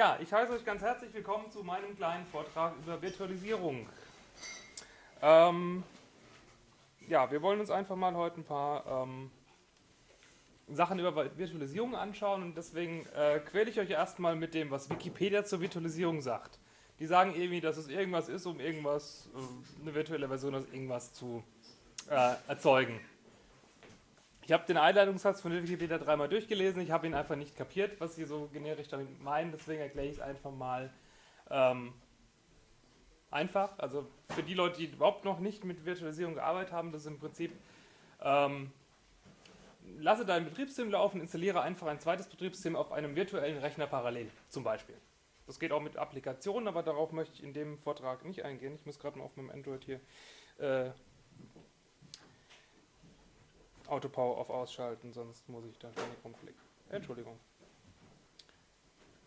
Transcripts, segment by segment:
Ja, ich heiße euch ganz herzlich willkommen zu meinem kleinen Vortrag über Virtualisierung. Ähm, ja, wir wollen uns einfach mal heute ein paar ähm, Sachen über Virtualisierung anschauen und deswegen äh, quäle ich euch erstmal mit dem, was Wikipedia zur Virtualisierung sagt. Die sagen irgendwie, dass es irgendwas ist, um irgendwas, äh, eine virtuelle Version aus irgendwas zu äh, erzeugen. Ich habe den Einleitungssatz von Wikipedia dreimal durchgelesen, ich habe ihn einfach nicht kapiert, was sie so generisch damit meinen, deswegen erkläre ich es einfach mal ähm, einfach. Also für die Leute, die überhaupt noch nicht mit Virtualisierung gearbeitet haben, das ist im Prinzip ähm, lasse dein Betriebssystem laufen, installiere einfach ein zweites Betriebssystem auf einem virtuellen Rechner parallel, zum Beispiel. Das geht auch mit Applikationen, aber darauf möchte ich in dem Vortrag nicht eingehen. Ich muss gerade mal auf meinem Android hier äh, Autopower auf ausschalten, sonst muss ich da ständig rumklicken. Entschuldigung.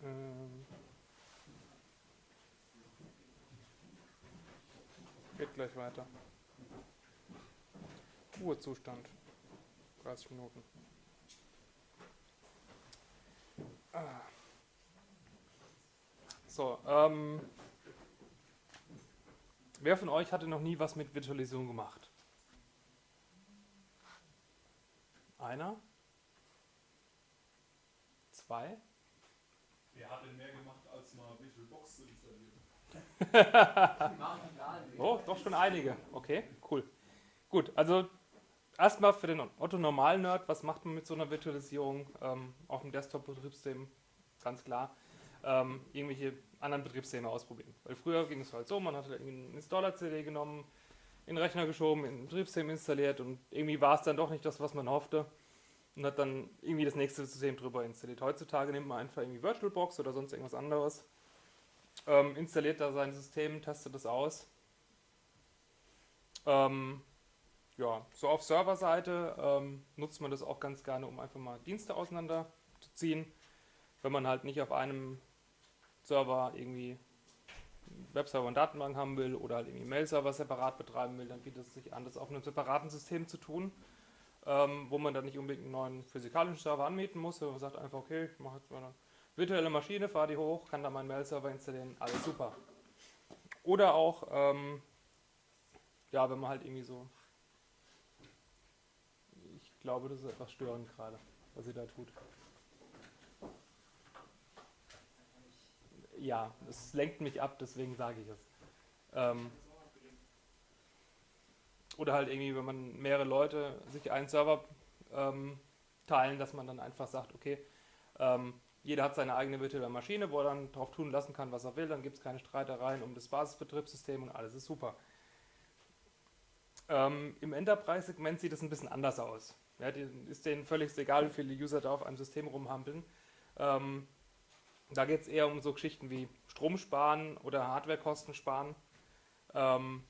Ähm geht gleich weiter. Ruhezustand. 30 Minuten. Ah. So, ähm, wer von euch hatte noch nie was mit Virtualisierung gemacht? Einer? Zwei? Wer hat denn mehr gemacht, als mal VisualBox zu installieren? oh, doch schon einige. Okay, cool. Gut, also erstmal für den Otto-Normal-Nerd, was macht man mit so einer Virtualisierung ähm, auf dem Desktop-Betriebssystem? Ganz klar. Ähm, irgendwelche anderen Betriebssysteme ausprobieren. Weil früher ging es halt so, man hat einen Installer-CD genommen, in den Rechner geschoben, in Betriebssystem installiert und irgendwie war es dann doch nicht das, was man hoffte und hat dann irgendwie das nächste System drüber installiert. Heutzutage nimmt man einfach irgendwie VirtualBox oder sonst irgendwas anderes, ähm, installiert da sein System, testet es aus. Ähm, ja, so auf Serverseite ähm, nutzt man das auch ganz gerne, um einfach mal Dienste auseinanderzuziehen. Wenn man halt nicht auf einem Server irgendwie Webserver und Datenbank haben will oder halt irgendwie Mail-Server separat betreiben will, dann bietet es sich an, das auf einem separaten System zu tun, ähm, wo man dann nicht unbedingt einen neuen physikalischen Server anmieten muss, sondern man sagt einfach, okay, ich mache jetzt mal eine virtuelle Maschine, fahre die hoch, kann da meinen Mail-Server installieren, alles super. Oder auch, ähm, ja, wenn man halt irgendwie so, ich glaube, das ist etwas störend gerade, was sie da tut. Ja, es lenkt mich ab, deswegen sage ich es. Ähm, oder halt irgendwie, wenn man mehrere Leute sich einen Server ähm, teilen, dass man dann einfach sagt, okay, ähm, jeder hat seine eigene virtuelle Maschine, wo er dann drauf tun lassen kann, was er will, dann gibt es keine Streitereien um das Basisbetriebssystem und alles ist super. Ähm, Im Enterprise-Segment sieht es ein bisschen anders aus. Ja, ist denen völlig egal, wie viele User da auf einem System rumhampeln. Ähm, da geht es eher um so Geschichten wie Strom sparen oder Hardwarekosten sparen. Ähm,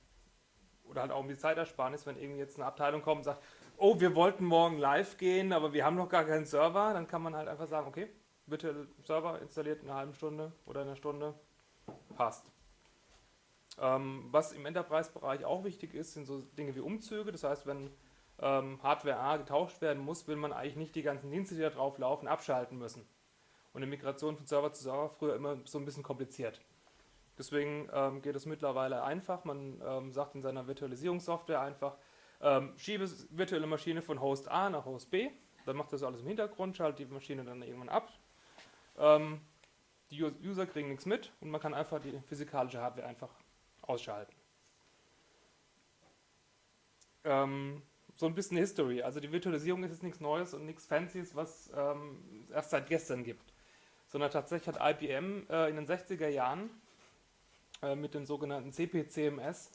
oder halt auch um die Zeitersparnis, wenn irgendwie jetzt eine Abteilung kommt und sagt, oh, wir wollten morgen live gehen, aber wir haben noch gar keinen Server, dann kann man halt einfach sagen, okay, bitte Server installiert in einer halben Stunde oder in einer Stunde, passt. Ähm, was im Enterprise-Bereich auch wichtig ist, sind so Dinge wie Umzüge. Das heißt, wenn ähm, Hardware A getauscht werden muss, will man eigentlich nicht die ganzen Dienste, die da drauf laufen, abschalten müssen und eine Migration von Server zu Server früher immer so ein bisschen kompliziert. Deswegen ähm, geht es mittlerweile einfach. Man ähm, sagt in seiner Virtualisierungssoftware einfach, ähm, schiebe virtuelle Maschine von Host A nach Host B. Dann macht das alles im Hintergrund, schaltet die Maschine dann irgendwann ab. Ähm, die User kriegen nichts mit und man kann einfach die physikalische Hardware einfach ausschalten. Ähm, so ein bisschen History. Also die Virtualisierung ist jetzt nichts Neues und nichts Fancyes, was ähm, es erst seit gestern gibt sondern tatsächlich hat IBM äh, in den 60er Jahren äh, mit dem sogenannten CPCMS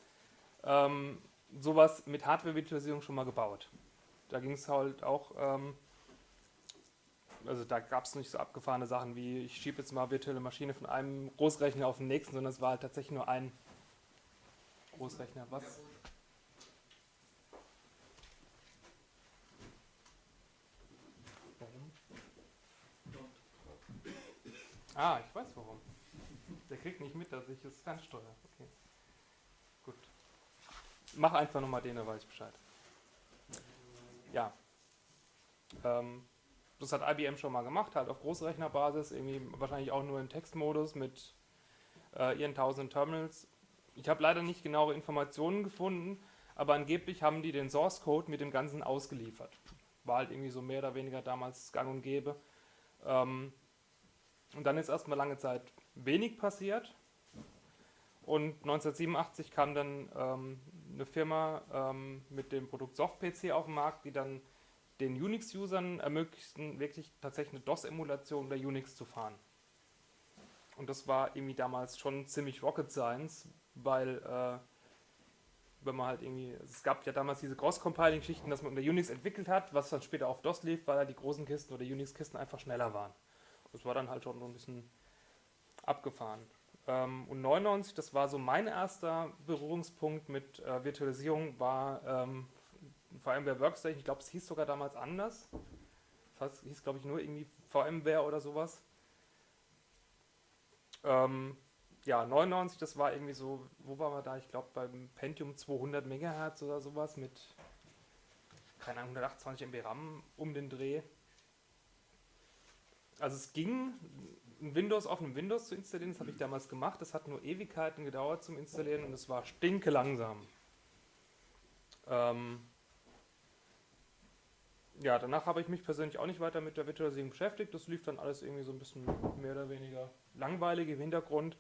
ähm, sowas mit Hardware-Virtualisierung schon mal gebaut. Da ging es halt auch, ähm, also da gab es nicht so abgefahrene Sachen wie, ich schiebe jetzt mal virtuelle Maschine von einem Großrechner auf den nächsten, sondern es war halt tatsächlich nur ein Großrechner. Was? Ah, ich weiß warum. Der kriegt nicht mit, dass ich es fernsteuere. Okay. Gut. Mach einfach nochmal den, da weiß ich Bescheid. Ja. Ähm, das hat IBM schon mal gemacht, halt auf Großrechnerbasis, irgendwie wahrscheinlich auch nur im Textmodus mit äh, ihren tausenden Terminals. Ich habe leider nicht genauere Informationen gefunden, aber angeblich haben die den Source Code mit dem Ganzen ausgeliefert. War halt irgendwie so mehr oder weniger damals gang und gäbe. Ähm, und dann ist erstmal lange Zeit wenig passiert. Und 1987 kam dann ähm, eine Firma ähm, mit dem Produkt SoftPC auf den Markt, die dann den Unix-Usern ermöglichten, wirklich tatsächlich eine DOS-Emulation der Unix zu fahren. Und das war irgendwie damals schon ziemlich Rocket Science, weil äh, wenn man halt irgendwie, es gab ja damals diese Cross-Compiling-Schichten, dass man unter Unix entwickelt hat, was dann später auf DOS lief, weil halt die großen Kisten oder Unix-Kisten einfach schneller waren. Das war dann halt schon so ein bisschen abgefahren. Ähm, und 99, das war so mein erster Berührungspunkt mit äh, Virtualisierung, war ähm, VMware Workstation. Ich glaube, es hieß sogar damals anders. Das hieß, glaube ich, nur irgendwie VMware oder sowas. Ähm, ja, 99, das war irgendwie so, wo waren wir da? Ich glaube beim Pentium 200 MHz oder sowas mit, keine Ahnung, 128 MB RAM um den Dreh. Also es ging, ein Windows auf einem Windows zu installieren, das habe ich damals gemacht. Das hat nur Ewigkeiten gedauert zum Installieren und es war stinke langsam. Ähm, ja, danach habe ich mich persönlich auch nicht weiter mit der Virtualisierung beschäftigt. Das lief dann alles irgendwie so ein bisschen mehr oder weniger langweilig im Hintergrund,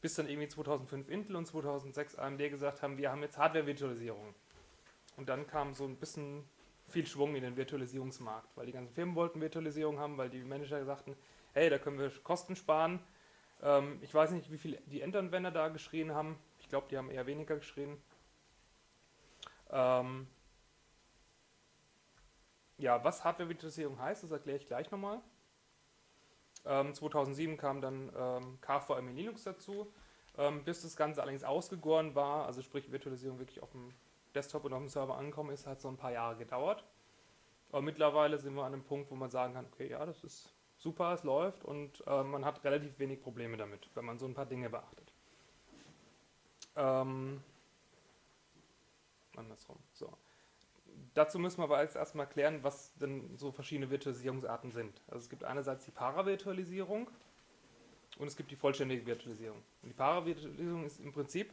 bis dann irgendwie 2005 Intel und 2006 AMD gesagt haben, wir haben jetzt Hardware-Virtualisierung. Und dann kam so ein bisschen viel Schwung in den Virtualisierungsmarkt, weil die ganzen Firmen wollten Virtualisierung haben, weil die Manager sagten, hey, da können wir Kosten sparen. Ähm, ich weiß nicht, wie viel die Endanwender da geschrien haben. Ich glaube, die haben eher weniger geschrien. Ähm, ja, was Hardware-Virtualisierung heißt, das erkläre ich gleich nochmal. Ähm, 2007 kam dann ähm, KVM in Linux dazu. Ähm, bis das Ganze allerdings ausgegoren war, also sprich Virtualisierung wirklich auf dem Desktop und auf dem Server angekommen ist, hat so ein paar Jahre gedauert. Aber mittlerweile sind wir an einem Punkt, wo man sagen kann, okay, ja, das ist super, es läuft und äh, man hat relativ wenig Probleme damit, wenn man so ein paar Dinge beachtet. Ähm, andersrum. So. Dazu müssen wir aber jetzt erstmal klären, was denn so verschiedene Virtualisierungsarten sind. Also es gibt einerseits die Paravirtualisierung und es gibt die vollständige Virtualisierung. Und die Paravirtualisierung ist im Prinzip,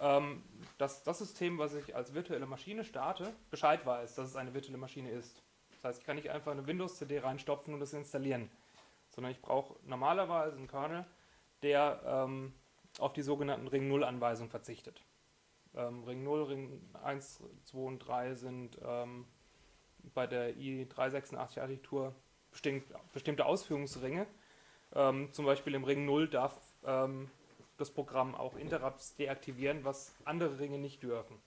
ähm, dass das System, was ich als virtuelle Maschine starte, Bescheid weiß, dass es eine virtuelle Maschine ist. Das heißt, ich kann nicht einfach eine Windows-CD reinstopfen und das installieren, sondern ich brauche normalerweise einen Kernel, der ähm, auf die sogenannten Ring-0-Anweisungen verzichtet. Ähm, Ring 0, Ring 1, 2 und 3 sind ähm, bei der i386-Architektur bestimmt, bestimmte Ausführungsringe. Ähm, zum Beispiel im Ring 0 darf ähm, das Programm auch Interrupts deaktivieren, was andere Ringe nicht dürfen.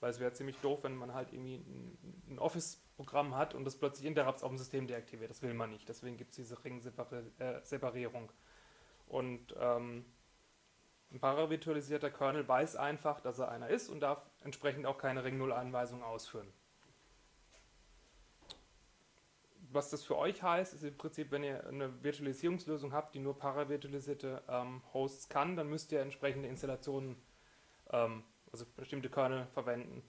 Weil es wäre ziemlich doof, wenn man halt irgendwie ein Office-Programm hat und das plötzlich Interrupts auf dem System deaktiviert. Das will man nicht. Deswegen gibt es diese Ring-Separierung. Äh, und ähm, ein paravirtualisierter Kernel weiß einfach, dass er einer ist und darf entsprechend auch keine Ring-0-Anweisung ausführen. Was das für euch heißt, ist im Prinzip, wenn ihr eine Virtualisierungslösung habt, die nur paravirtualisierte ähm, Hosts kann, dann müsst ihr entsprechende Installationen, ähm, also bestimmte Kernel verwenden.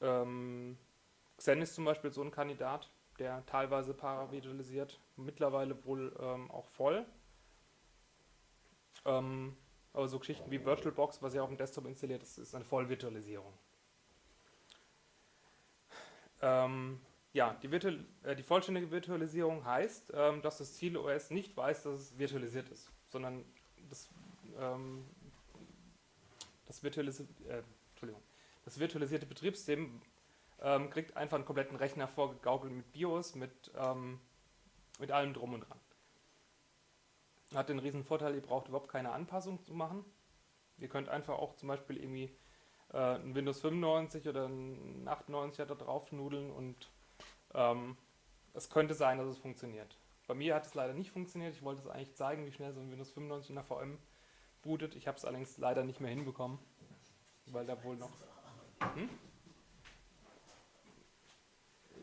Ähm, Xen ist zum Beispiel so ein Kandidat, der teilweise paravirtualisiert, mittlerweile wohl ähm, auch voll. Ähm, aber so Geschichten wie VirtualBox, was ja auf dem Desktop installiert ist, ist eine Vollvirtualisierung. Ähm, ja, die, Virtual, äh, die, vollständige Virtualisierung heißt, ähm, dass das Ziel OS nicht weiß, dass es virtualisiert ist, sondern das, ähm, das, virtualisi äh, das virtualisierte Betriebssystem ähm, kriegt einfach einen kompletten Rechner vorgegaukelt mit BIOS, mit, ähm, mit allem drum und dran. Hat den riesen Vorteil, ihr braucht überhaupt keine Anpassung zu machen. Ihr könnt einfach auch zum Beispiel irgendwie äh, ein Windows 95 oder ein 98er da drauf nudeln und ähm, es könnte sein, dass es funktioniert. Bei mir hat es leider nicht funktioniert. Ich wollte es eigentlich zeigen, wie schnell so ein Windows 95 in der VM bootet. Ich habe es allerdings leider nicht mehr hinbekommen, weil da wohl noch... Hm?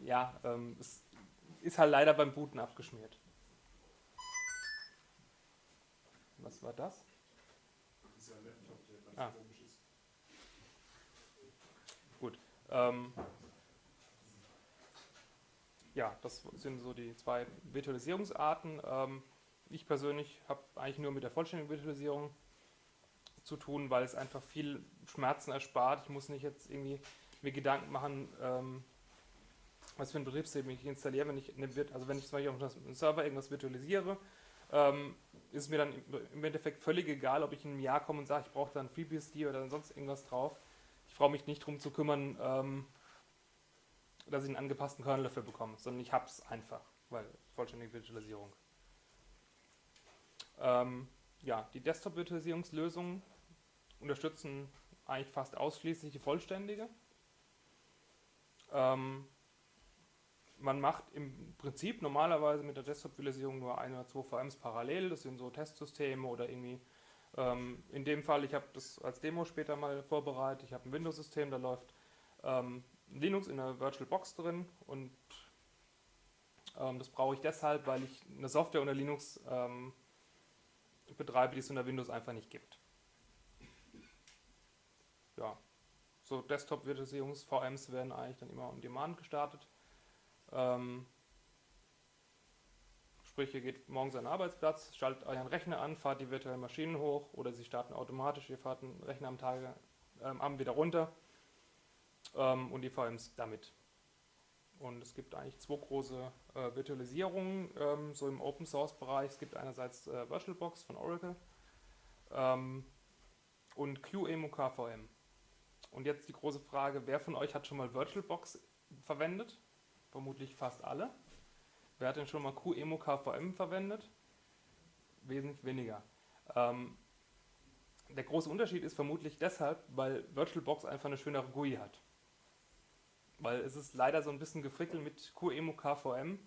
Ja, ähm, es ist halt leider beim Booten abgeschmiert. Was war das? Das ist ja ein Laptop, der ganz Ah. komisch ist. Gut. Ähm, ja, das sind so die zwei Virtualisierungsarten. Ähm, ich persönlich habe eigentlich nur mit der vollständigen Virtualisierung zu tun, weil es einfach viel Schmerzen erspart. Ich muss nicht jetzt irgendwie mir Gedanken machen, ähm, was für ein Betriebssystem ich installiere, wenn ich eine, also wenn ich zum Beispiel auf einem Server irgendwas virtualisiere, ähm, ist mir dann im Endeffekt völlig egal, ob ich in einem Jahr komme und sage, ich brauche da ein FreeBSD oder sonst irgendwas drauf. Ich brauche mich nicht darum zu kümmern, ähm, dass ich einen angepassten Kernel dafür bekomme, sondern ich habe es einfach, weil vollständige Virtualisierung. Ähm, ja, die Desktop-Virtualisierungslösungen unterstützen eigentlich fast ausschließlich die vollständige. Ähm, man macht im Prinzip normalerweise mit der Desktop-Virtualisierung nur ein oder zwei VMs parallel. Das sind so Testsysteme oder irgendwie. Ähm, in dem Fall, ich habe das als Demo später mal vorbereitet. Ich habe ein Windows-System, da läuft ähm, Linux in der VirtualBox drin und ähm, das brauche ich deshalb, weil ich eine Software unter Linux ähm, betreibe, die es unter Windows einfach nicht gibt. Ja, so Desktop-Virtualisierungs-VMs werden eigentlich dann immer on Demand gestartet. Ähm, sprich, ihr geht morgens an den Arbeitsplatz, schaltet euren Rechner an, fahrt die virtuellen Maschinen hoch oder sie starten automatisch, ihr fahrt den Rechner am Tage, ähm, Abend wieder runter ähm, und die VMs damit. Und es gibt eigentlich zwei große äh, Virtualisierungen, ähm, so im Open Source Bereich. Es gibt einerseits äh, VirtualBox von Oracle ähm, und QEMU KVM. Und jetzt die große Frage, wer von euch hat schon mal VirtualBox verwendet? Vermutlich fast alle. Wer hat denn schon mal QEMU KVM verwendet? Wesentlich weniger. Ähm, der große Unterschied ist vermutlich deshalb, weil VirtualBox einfach eine schönere GUI hat. Weil es ist leider so ein bisschen gefrickelt mit QEMU KVM,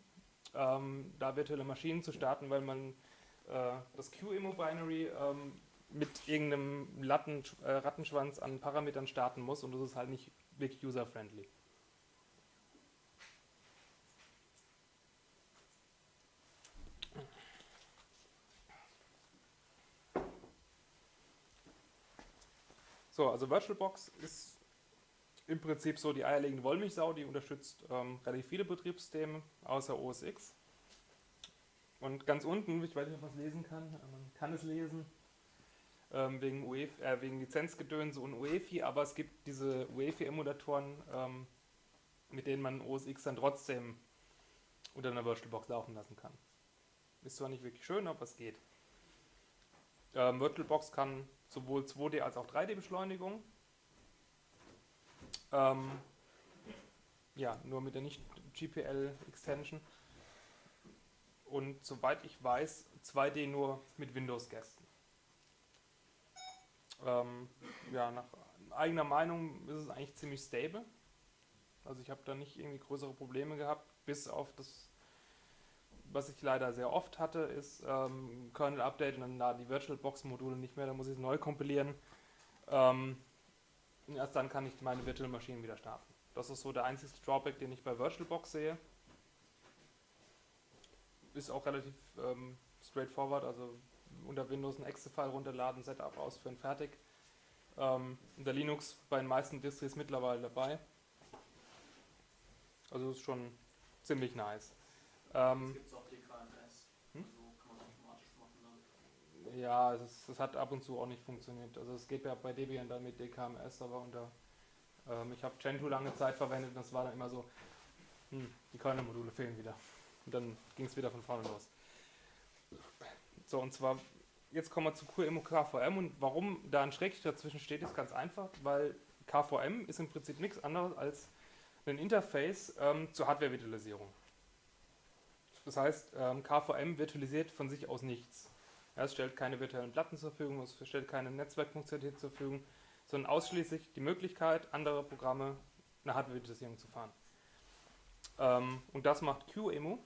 ähm, da virtuelle Maschinen zu starten, weil man äh, das QEMU-Binary ähm, mit irgendeinem Latten, äh, Rattenschwanz an Parametern starten muss und das ist halt nicht wirklich user-friendly. So, also VirtualBox ist im Prinzip so die eierlegende Wollmilchsau, die unterstützt ähm, relativ viele Betriebssysteme, außer OS X. Und ganz unten, ich weiß nicht, ob man es lesen kann, man kann es lesen, ähm, wegen, UEFI, äh, wegen Lizenzgedönse und UEFI, aber es gibt diese UEFI-Emulatoren, ähm, mit denen man OS X dann trotzdem unter einer VirtualBox laufen lassen kann. Ist zwar nicht wirklich schön, aber es geht. Ähm, VirtualBox kann sowohl 2D als auch 3D-Beschleunigung. Ähm, ja, nur mit der Nicht-GPL-Extension. Und soweit ich weiß, 2D nur mit Windows-Gästen. Ähm, ja, nach eigener Meinung ist es eigentlich ziemlich stable. Also ich habe da nicht irgendwie größere Probleme gehabt, bis auf das was ich leider sehr oft hatte, ist ähm, Kernel-Update und dann laden die VirtualBox-Module nicht mehr, dann muss ich es neu kompilieren. Ähm, erst dann kann ich meine Virtual Maschinen wieder starten. Das ist so der einzige Drawback, den ich bei VirtualBox sehe. Ist auch relativ ähm, straightforward, also unter Windows ein Exe-File runterladen, Setup ausführen, fertig. Ähm, unter Linux bei den meisten Distris mittlerweile dabei. Also ist schon ziemlich nice. Ähm, gibt es auch DKMS. Hm? Also kann man automatisch machen dann. Ja, es, es hat ab und zu auch nicht funktioniert. Also es geht ja bei Debian dann mit DKMS, aber unter ähm, ich habe Gentoo lange Zeit verwendet und das war dann immer so, hm, die Kernel-Module fehlen wieder. Und dann ging es wieder von vorne los. So, und zwar, jetzt kommen wir zu QEMU KVM und warum da ein Schrägstrich dazwischen steht, ist ganz einfach, weil KVM ist im Prinzip nichts anderes als ein Interface ähm, zur Hardware-Virtualisierung. Das heißt, ähm, KVM virtualisiert von sich aus nichts. Es stellt keine virtuellen Platten zur Verfügung, es stellt keine Netzwerkfunktionalität zur Verfügung, sondern ausschließlich die Möglichkeit, andere Programme eine Hardware-Virtualisierung zu fahren. Ähm, und das macht QEMU,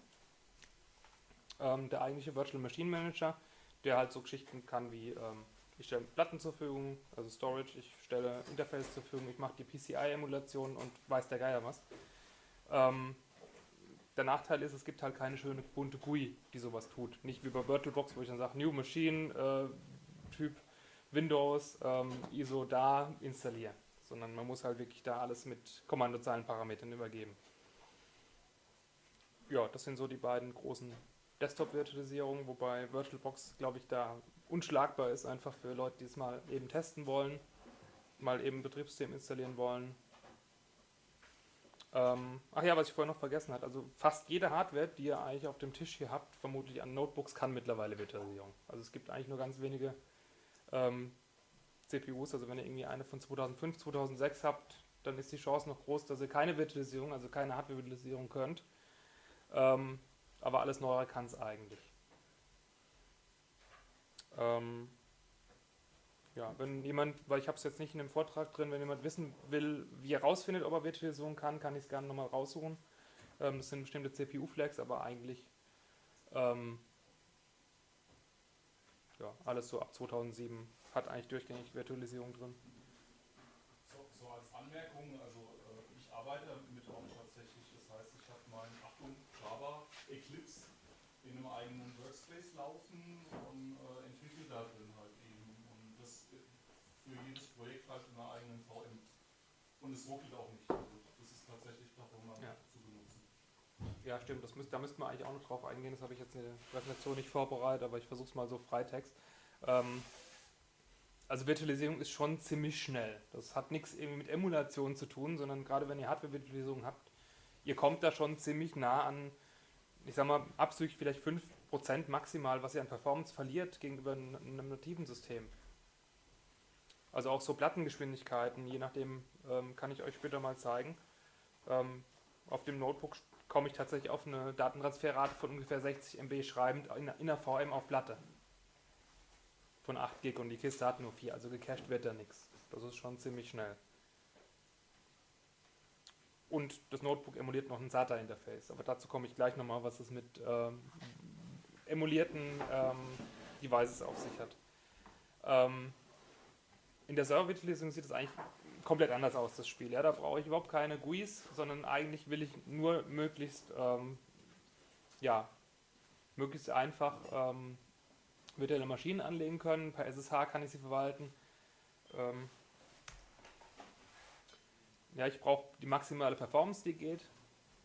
ähm, der eigentliche Virtual Machine Manager, der halt so Geschichten kann wie ähm, ich stelle Platten zur Verfügung, also Storage, ich stelle Interface zur Verfügung, ich mache die PCI-Emulation und weiß der Geier was. Ähm, der Nachteil ist, es gibt halt keine schöne bunte GUI, die sowas tut. Nicht wie bei VirtualBox, wo ich dann sage, New Machine, äh, Typ Windows, ähm, ISO da installieren. Sondern man muss halt wirklich da alles mit Kommandozeilenparametern übergeben. ja, das sind so die beiden großen Desktop-Virtualisierungen, wobei VirtualBox, glaube ich, da unschlagbar ist, einfach für Leute, die es mal eben testen wollen, mal eben Betriebssystem installieren wollen. Ähm, ach ja, was ich vorher noch vergessen hatte, also fast jede Hardware, die ihr eigentlich auf dem Tisch hier habt, vermutlich an Notebooks, kann mittlerweile Virtualisierung. Also es gibt eigentlich nur ganz wenige ähm, CPUs, also wenn ihr irgendwie eine von 2005, 2006 habt, dann ist die Chance noch groß, dass ihr keine Virtualisierung, also keine Hardware-Virtualisierung könnt. Ähm, aber alles Neuere kann es eigentlich. Ähm, ja, wenn jemand, weil ich habe es jetzt nicht in dem Vortrag drin, wenn jemand wissen will, wie er rausfindet, ob er Virtualisierung kann, kann ich es gerne nochmal raussuchen. Ähm, das sind bestimmte CPU-Flags, aber eigentlich ähm, ja, alles so ab 2007 hat eigentlich durchgängig Virtualisierung drin. So, so als Anmerkung, also äh, ich arbeite mit Orange tatsächlich, das heißt, ich habe meinen, Achtung, Java Eclipse in einem eigenen Workspace laufen und äh, entwickle da drin halt eben. Und das äh, für jedes Projekt halt in einer eigenen VM. Und es ruckelt auch nicht. Also das ist tatsächlich performant Ja. zu benutzen. Ja, stimmt, das müsst, da müsste man eigentlich auch noch drauf eingehen. Das habe ich jetzt in der Präsentation nicht vorbereitet, aber ich versuche es mal so Freitext. Ähm, also Virtualisierung ist schon ziemlich schnell. Das hat nichts irgendwie mit Emulation zu tun, sondern gerade wenn ihr Hardware-Virtualisierung habt, ihr kommt da schon ziemlich nah an, ich sag mal, abzüglich vielleicht 5% maximal, was ihr an Performance verliert gegenüber einem nativen System. Also auch so Plattengeschwindigkeiten, je nachdem, ähm, kann ich euch später mal zeigen. Ähm, auf dem Notebook komme ich tatsächlich auf eine Datentransferrate von ungefähr 60 MB schreibend in, in der VM auf Platte. Von 8 Gig und die Kiste hat nur 4, also gecached wird da nichts. Das ist schon ziemlich schnell. Und das Notebook emuliert noch ein SATA-Interface, aber dazu komme ich gleich nochmal, was es mit ähm, emulierten ähm, Devices auf sich hat. Ähm, in der Server-Virtualisierung sieht es eigentlich komplett anders aus, das Spiel. Ja, da brauche ich überhaupt keine GUIs, sondern eigentlich will ich nur möglichst, ähm, ja, möglichst einfach ähm, virtuelle Maschinen anlegen können. Per SSH kann ich sie verwalten. Ähm, ja, ich brauche die maximale Performance, die geht.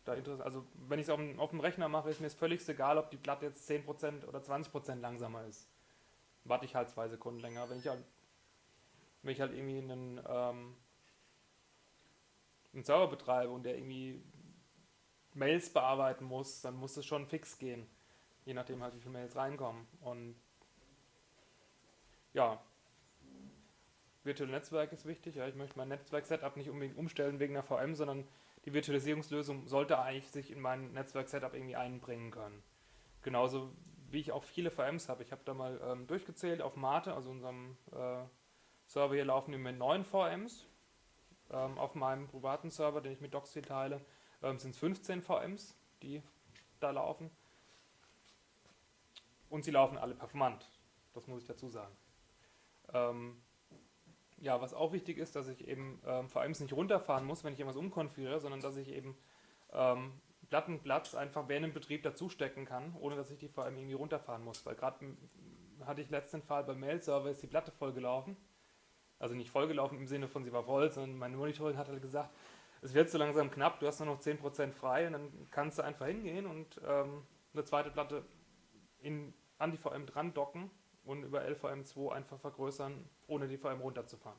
Da also wenn ich es auf, dem- auf dem Rechner mache, ist mir es völlig egal, ob die Platte jetzt 10% oder 20% langsamer ist. Warte ich halt zwei Sekunden länger. Wenn ich halt, wenn ich halt irgendwie einen, ähm, einen Server betreibe und der irgendwie Mails bearbeiten muss, dann muss es schon fix gehen. Je nachdem halt, wie viele Mails reinkommen. Und ja, virtuelle Netzwerk ist wichtig. Ja, ich möchte mein Netzwerk-Setup nicht unbedingt umstellen wegen einer VM, sondern die Virtualisierungslösung sollte eigentlich sich in mein Netzwerk-Setup irgendwie einbringen können. Genauso wie ich auch viele VMs habe. Ich habe da mal ähm, durchgezählt auf Mate, also unserem äh, Server hier laufen im Moment neun VMs. Ähm, auf meinem privaten Server, den ich mit Doxy teile, ähm, sind es 15 VMs, die da laufen. Und sie laufen alle performant. Das muss ich dazu sagen. Ähm, ja, was auch wichtig ist, dass ich eben ähm, VMs nicht runterfahren muss, wenn ich irgendwas umkonfiguriere, sondern dass ich eben ähm, Plattenplatz einfach während dem Betrieb dazustecken kann, ohne dass ich die VM irgendwie runterfahren muss. Weil gerade hatte ich letzten Fall beim Mail-Server ist die Platte vollgelaufen. Also nicht vollgelaufen im Sinne von sie war voll, sondern mein Monitoring hat halt gesagt, es wird so langsam knapp, du hast nur noch 10% frei und dann kannst du einfach hingehen und ähm, eine zweite Platte in, an die VM dran docken und über LVM2 einfach vergrößern, ohne die VM runterzufahren.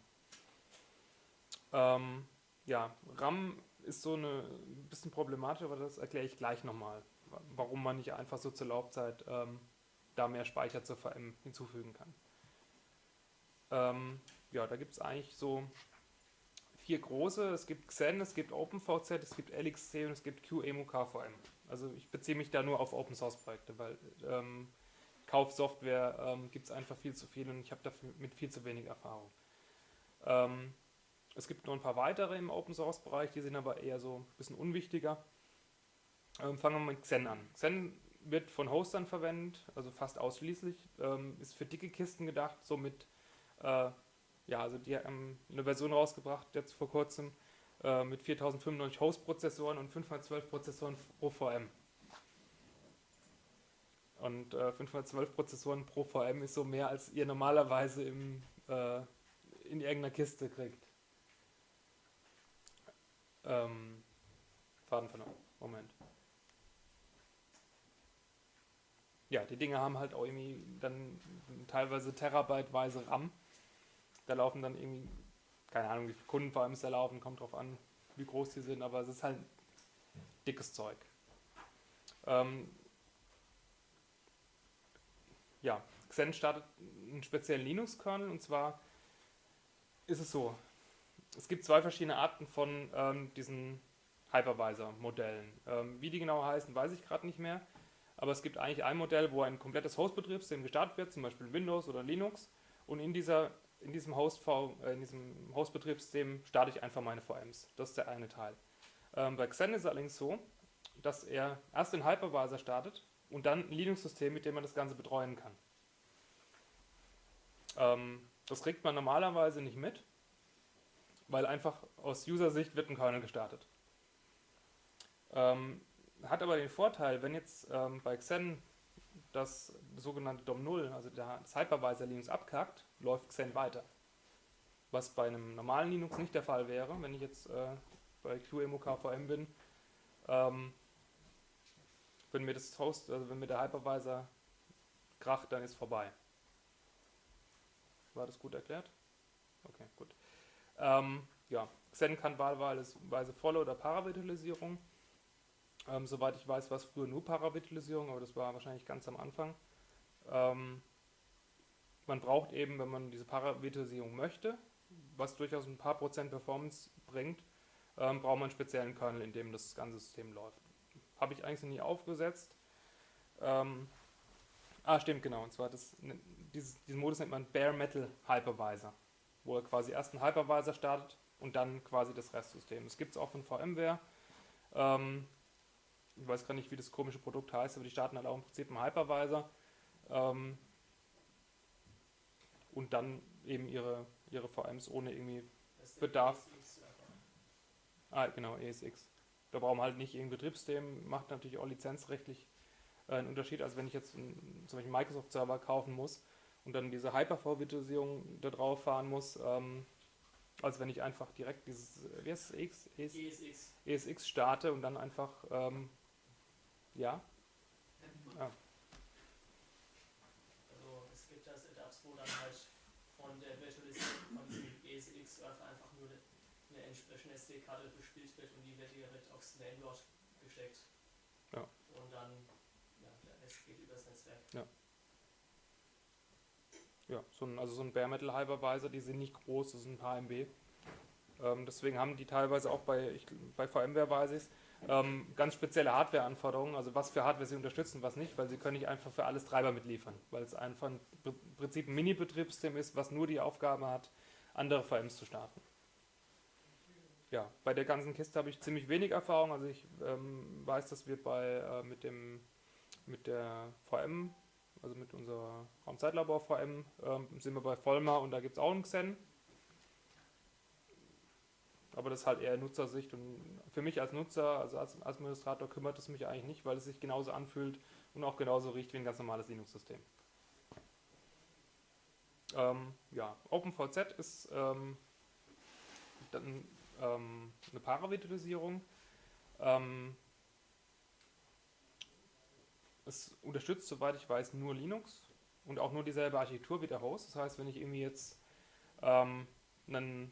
Ähm, ja, RAM ist so eine ein bisschen problematisch, aber das erkläre ich gleich nochmal, warum man nicht einfach so zur Laufzeit ähm, da mehr Speicher zur VM hinzufügen kann. Ähm, ja, da gibt es eigentlich so vier große. Es gibt Xen, es gibt OpenVZ, es gibt LXC und es gibt QEMU-KVM. Also ich beziehe mich da nur auf Open Source Projekte, weil ähm, Kaufsoftware ähm, gibt es einfach viel zu viel und ich habe damit viel zu wenig Erfahrung. Ähm, es gibt noch ein paar weitere im Open Source Bereich, die sind aber eher so ein bisschen unwichtiger. Ähm, fangen wir mit Xen an. Xen wird von Hostern verwendet, also fast ausschließlich, ähm, ist für dicke Kisten gedacht, somit äh, ja, also die haben eine Version rausgebracht, jetzt vor kurzem, äh, mit 4095 Host-Prozessoren und 512 Prozessoren pro VM. Und äh, 512 Prozessoren pro VM ist so mehr, als ihr normalerweise im, äh, in irgendeiner Kiste kriegt. Ähm, Faden verloren. Moment. ja, die Dinge haben halt auch irgendwie dann teilweise Terabyteweise RAM. Da laufen dann irgendwie, keine Ahnung, wie viele Kunden vor allem da laufen, kommt drauf an, wie groß die sind, aber es ist halt dickes Zeug. Ähm, ja, Xen startet einen speziellen Linux-Kernel und zwar ist es so, es gibt zwei verschiedene Arten von ähm, diesen Hypervisor-Modellen. Ähm, wie die genau heißen, weiß ich gerade nicht mehr. Aber es gibt eigentlich ein Modell, wo ein komplettes Host-Betriebssystem gestartet wird, zum Beispiel Windows oder Linux. Und in, dieser, in diesem Host, äh, diesem Host-Betriebssystem starte ich einfach meine VMs. Das ist der eine Teil. Ähm, bei Xen ist es allerdings so, dass er erst den Hypervisor startet und dann ein Linux-System, mit dem man das Ganze betreuen kann. Ähm, das kriegt man normalerweise nicht mit, weil einfach aus User-Sicht wird ein Kernel gestartet. Ähm, hat aber den Vorteil, wenn jetzt ähm, bei Xen das sogenannte DOM0, also das Hypervisor Linux abkackt, läuft Xen weiter. Was bei einem normalen Linux nicht der Fall wäre, wenn ich jetzt äh, bei QEMU-KVM bin. Ähm, wenn mir das Host, also wenn mir der Hypervisor kracht, dann ist vorbei. War das gut erklärt? Okay, gut. Ähm, ja, Xen kann wahlweise volle oder Paravirtualisierung. Ähm, soweit ich weiß, war es früher nur Paravirtualisierung, aber das war wahrscheinlich ganz am Anfang. Ähm, man braucht eben, wenn man diese Paravirtualisierung möchte, was durchaus ein paar Prozent Performance bringt, ähm, braucht man einen speziellen Kernel, in dem das ganze System läuft. Habe ich eigentlich noch nie aufgesetzt. Ähm, ah, stimmt, genau. Und zwar das, ne, dieses, diesen Modus nennt man Bare Metal Hypervisor, wo er quasi erst einen Hypervisor startet und dann quasi das Restsystem. Das gibt es auch von VMware. Ähm, ich weiß gar nicht, wie das komische Produkt heißt, aber die starten halt auch im Prinzip einen Hypervisor ähm, und dann eben ihre, ihre VMs ohne irgendwie Bedarf. Ah, genau, ESX. Da brauchen wir halt nicht irgendein Betriebssystem, macht natürlich auch lizenzrechtlich äh, einen Unterschied, als wenn ich jetzt einen, zum Beispiel Microsoft-Server kaufen muss und dann diese Hyper-V-Virtualisierung da drauf fahren muss, ähm, als wenn ich einfach direkt dieses, wie heißt es, EX, ES, ESX. ESX starte und dann einfach ähm, ja. ja. Also es gibt da Setups, wo dann halt von der Virtualisierung von diesem ESX-Surfer einfach nur eine entsprechende SD-Karte bespielt wird und die wird direkt aufs Mainboard gesteckt. Ja. Und dann, ja, der Rest geht übers Netzwerk. Ja. Ja, so ein, also so ein Bare Metal Hypervisor, die sind nicht groß, das sind ein paar MB. Ähm, deswegen haben die teilweise auch bei, ich, bei VMware weiß ich es, ähm, ganz spezielle Hardware-Anforderungen, also was für Hardware sie unterstützen, was nicht, weil sie können nicht einfach für alles Treiber mitliefern, weil es einfach im Prinzip ein Mini-Betriebssystem ist, was nur die Aufgabe hat, andere VMs zu starten. Ja, bei der ganzen Kiste habe ich ziemlich wenig Erfahrung, also ich ähm, weiß, dass wir bei äh, mit dem mit der VM, also mit unserer Raumzeitlabor VM, ähm, sind wir bei Vollmer und da gibt es auch einen Xen, aber das ist halt eher Nutzersicht und für mich als Nutzer, also als Administrator kümmert es mich eigentlich nicht, weil es sich genauso anfühlt und auch genauso riecht wie ein ganz normales Linux-System. Ähm, ja, OpenVZ ist ähm, dann ähm, eine Paravirtualisierung. Ähm, es unterstützt, soweit ich weiß, nur Linux und auch nur dieselbe Architektur wie der Host. Das heißt, wenn ich irgendwie jetzt ähm, einen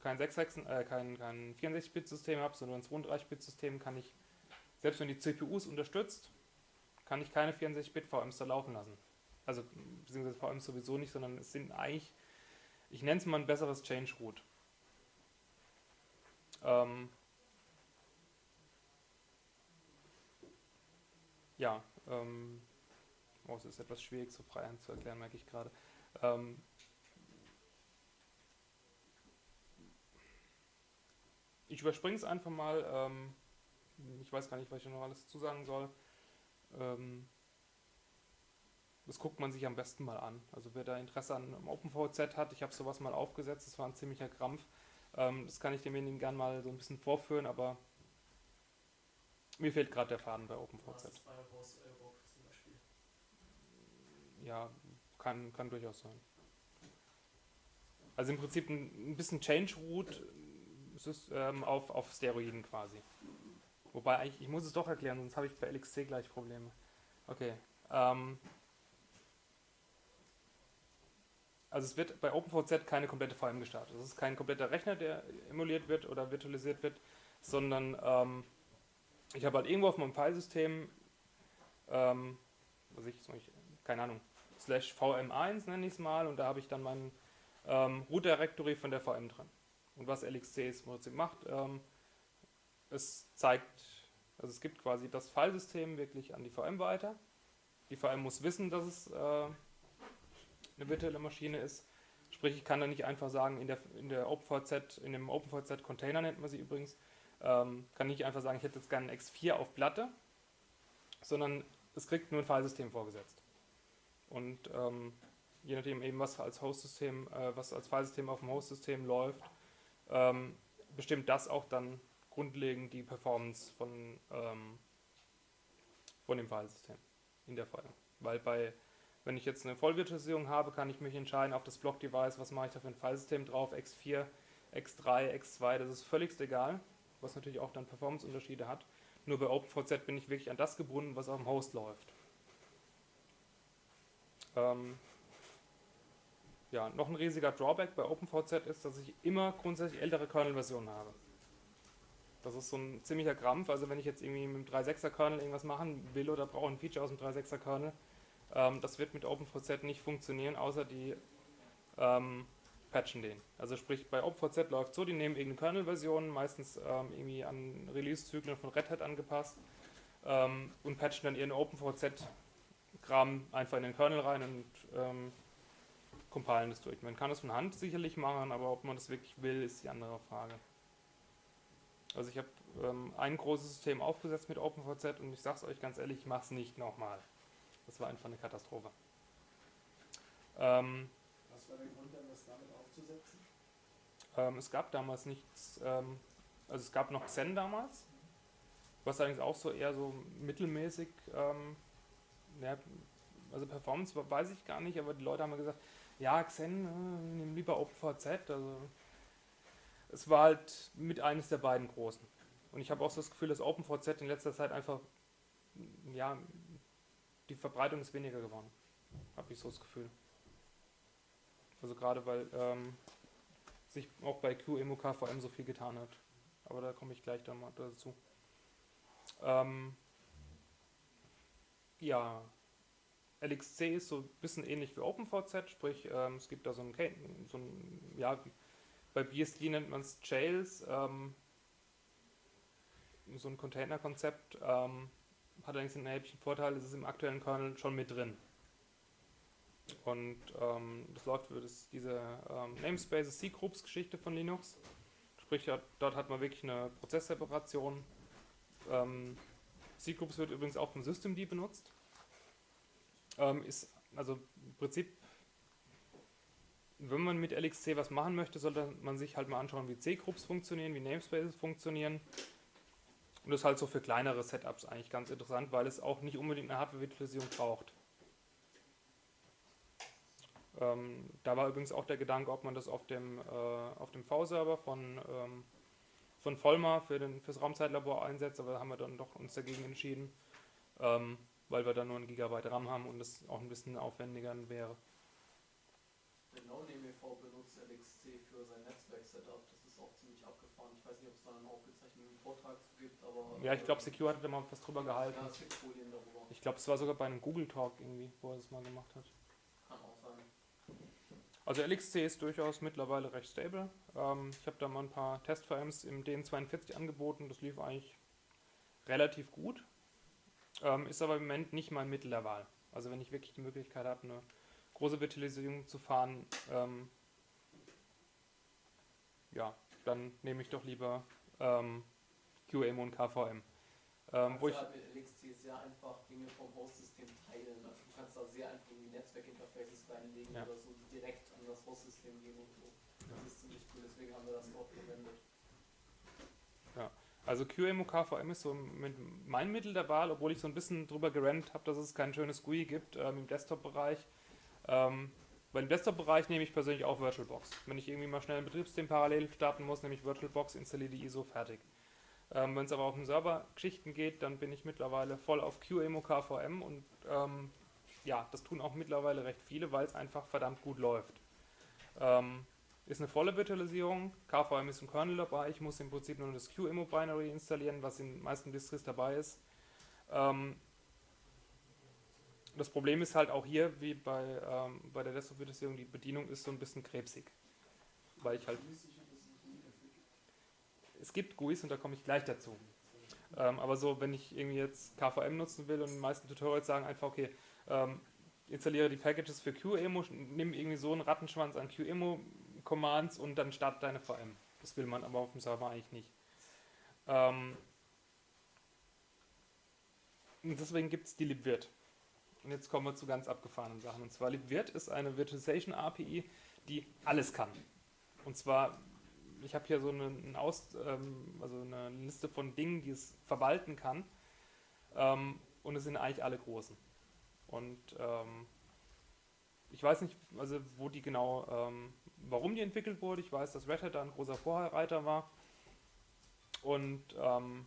kein, 6, äh, kein, kein 64-Bit-System habe, sondern ein 32-Bit-System, kann ich, selbst wenn die CPUs unterstützt, kann ich keine 64-Bit-VMs da laufen lassen. Also, beziehungsweise VMs sowieso nicht, sondern es sind eigentlich, ich nenne es mal ein besseres Change-Root. Ähm, ja, ähm, oh, es ist etwas schwierig, so frei zu erklären, merke ich gerade. Ähm, ich überspringe es einfach mal. Ähm, ich weiß gar nicht, was ich noch alles zusagen soll. Ähm, das guckt man sich am besten mal an. Also wer da Interesse an OpenVZ hat, ich habe sowas mal aufgesetzt, das war ein ziemlicher Krampf. Ähm, das kann ich demjenigen gerne mal so ein bisschen vorführen, aber mir fehlt gerade der Faden bei OpenVZ. Ja, kann, kann durchaus sein. Also im Prinzip ein, ein bisschen Change Root ähm, auf, auf Steroiden quasi. Wobei, ich, ich muss es doch erklären, sonst habe ich bei LXC gleich Probleme. Okay, Ähm, also es wird bei OpenVZ keine komplette VM gestartet. Es ist kein kompletter Rechner, der emuliert wird oder virtualisiert wird, sondern ähm, ich habe halt irgendwo auf meinem Filesystem, ähm, was ich, keine Ahnung, slash VM1 nenne ich es mal und da habe ich dann mein ähm, Root Directory von der VM drin. Und was LXC Prinzip macht, ähm, es zeigt, also es gibt quasi das Filesystem wirklich an die VM weiter. Die VM muss wissen, dass es äh, eine virtuelle Maschine ist. Sprich, ich kann da nicht einfach sagen, in der, in der OpenVZ, in dem OpenVZ-Container nennt man sie übrigens, ähm, kann nicht einfach sagen, ich hätte jetzt gerne ein X4 auf Platte, sondern es kriegt nur ein Filesystem vorgesetzt. Und ähm, je nachdem eben, was als Hostsystem, äh, was als Filesystem auf dem Hostsystem läuft, ähm, bestimmt das auch dann grundlegend die Performance von, ähm, von dem Filesystem in der File. Weil bei, wenn ich jetzt eine Vollvirtualisierung habe, kann ich mich entscheiden auf das Block-Device, was mache ich da für ein Filesystem drauf, X4, X3, X2, das ist völlig egal, was natürlich auch dann Performance-Unterschiede hat. Nur bei OpenVZ bin ich wirklich an das gebunden, was auf dem Host läuft. Ähm, ja, noch ein riesiger Drawback bei OpenVZ ist, dass ich immer grundsätzlich ältere Kernel-Versionen habe. Das ist so ein ziemlicher Krampf. Also wenn ich jetzt irgendwie mit dem 3.6er Kernel irgendwas machen will oder brauche ein Feature aus dem 3.6er Kernel, ähm, das wird mit OpenVZ nicht funktionieren, außer die ähm, patchen den. Also sprich, bei OpenVZ läuft so, die nehmen irgendeine Kernel-Version, meistens ähm, irgendwie an Release-Zyklen von Red Hat angepasst ähm, und patchen dann ihren OpenVZ-Kram einfach in den Kernel rein und ähm, compilen das durch. Man kann das von Hand sicherlich machen, aber ob man das wirklich will, ist die andere Frage. Also ich habe ähm, ein großes System aufgesetzt mit OpenVZ und ich sage es euch ganz ehrlich, ich mache es nicht nochmal. Das war einfach eine Katastrophe. Ähm, Was war der Grund, dann das damit aufzusetzen? Ähm, es gab damals nichts, ähm, also es gab noch Xen damals, was allerdings auch so eher so mittelmäßig, ähm, ja, also Performance weiß ich gar nicht, aber die Leute haben mir gesagt, ja, Xen, äh, nimm lieber OpenVZ, also es war halt mit eines der beiden großen. Und ich habe auch so das Gefühl, dass OpenVZ in letzter Zeit einfach, ja, die Verbreitung ist weniger geworden. Habe ich so das Gefühl. Also gerade weil ähm, sich auch bei QEMU KVM so viel getan hat. Aber da komme ich gleich dann mal dazu. Ähm, ja, LXC ist so ein bisschen ähnlich wie OpenVZ, sprich ähm, es gibt da so ein, so ein ja, bei BSD nennt man es Jails, ähm, so ein Container-Konzept, ähm, hat allerdings einen erheblichen Vorteil, es ist im aktuellen Kernel schon mit drin. Und ähm, das läuft für das, diese ähm, Namespaces C-Groups-Geschichte von Linux. Sprich, dort hat man wirklich eine Prozessseparation. Ähm, C-Groups wird übrigens auch vom Systemd benutzt. Ähm, ist also im Prinzip wenn man mit LXC was machen möchte, sollte man sich halt mal anschauen, wie C-Groups funktionieren, wie Namespaces funktionieren. Und das ist halt so für kleinere Setups eigentlich ganz interessant, weil es auch nicht unbedingt eine Hardware-Virtualisierung braucht. Ähm, da war übrigens auch der Gedanke, ob man das auf dem, äh, dem V-Server von, ähm, von Vollmar für fürs Raumzeitlabor einsetzt, aber da haben wir dann doch uns dagegen entschieden, ähm, weil wir da nur ein Gigabyte RAM haben und es auch ein bisschen aufwendiger wäre. Der NoNameV benutzt LXC für sein Netzwerk-Setup. Das ist auch ziemlich abgefahren. Ich weiß nicht, ob es da einen aufgezeichneten Vortrag gibt, aber. Ja, ich glaube, Secure hat da mal was drüber gehalten. Ja, es gibt Folien darüber. Ich glaube, es war sogar bei einem Google Talk irgendwie, wo er das mal gemacht hat. Kann auch sein. Also LXC ist durchaus mittlerweile recht stable. Ähm, ich habe da mal ein paar Test-VMs im DN42 angeboten. Das lief eigentlich relativ gut. Ähm, ist aber im Moment nicht mein Mittel der Wahl. Also wenn ich wirklich die Möglichkeit habe, eine große Virtualisierung zu fahren, ähm, ja, dann nehme ich doch lieber ähm, QEMU und KVM. Ähm, wo ich halt mit LXC sehr einfach Dinge vom Host-System teilen. Also du kannst da sehr einfach in die Netzwerkinterfaces reinlegen ja. oder so direkt an das Host-System gehen und so. Das ist ziemlich cool, deswegen haben wir das dort verwendet. Also QEMU KVM ist so mit mein Mittel der Wahl, obwohl ich so ein bisschen drüber gerannt habe, dass es kein schönes GUI gibt ähm, im Desktop-Bereich. Ähm, bei dem Desktop-Bereich nehme ich persönlich auch VirtualBox. Wenn ich irgendwie mal schnell ein Betriebssystem parallel starten muss, nehme ich VirtualBox, installiere die ISO, fertig. Ähm, Wenn es aber auf den Server-Geschichten geht, dann bin ich mittlerweile voll auf QEMU KVM und ähm, ja, das tun auch mittlerweile recht viele, weil es einfach verdammt gut läuft. Ähm, ist eine volle Virtualisierung, KVM ist im Kernel dabei, ich muss im Prinzip nur das QEMU-Binary installieren, was in den meisten Distris dabei ist. Ähm, das Problem ist halt auch hier, wie bei, ähm, bei der Desktop-Virtualisierung, die Bedienung ist so ein bisschen krebsig. Weil ich halt. Es gibt GUIs und da komme ich gleich dazu. Ähm, aber so, wenn ich irgendwie jetzt KVM nutzen will und die meisten Tutorials sagen einfach, okay, ähm, installiere die Packages für QEMU, nimm irgendwie so einen Rattenschwanz an QEMU-Commands und dann start deine VM. Das will man aber auf dem Server eigentlich nicht. Ähm, und deswegen gibt es die libvirt. Und jetzt kommen wir zu ganz abgefahrenen Sachen. Und zwar libvirt ist eine Virtualization API, die alles kann. Und zwar, ich habe hier so eine, eine, ähm, also eine Liste von Dingen, die es verwalten kann. Ähm, und es sind eigentlich alle großen. Und ähm, ich weiß nicht, also wo die genau, ähm, warum die entwickelt wurde. Ich weiß, dass Red Hat da ein großer Vorreiter war. Und ähm,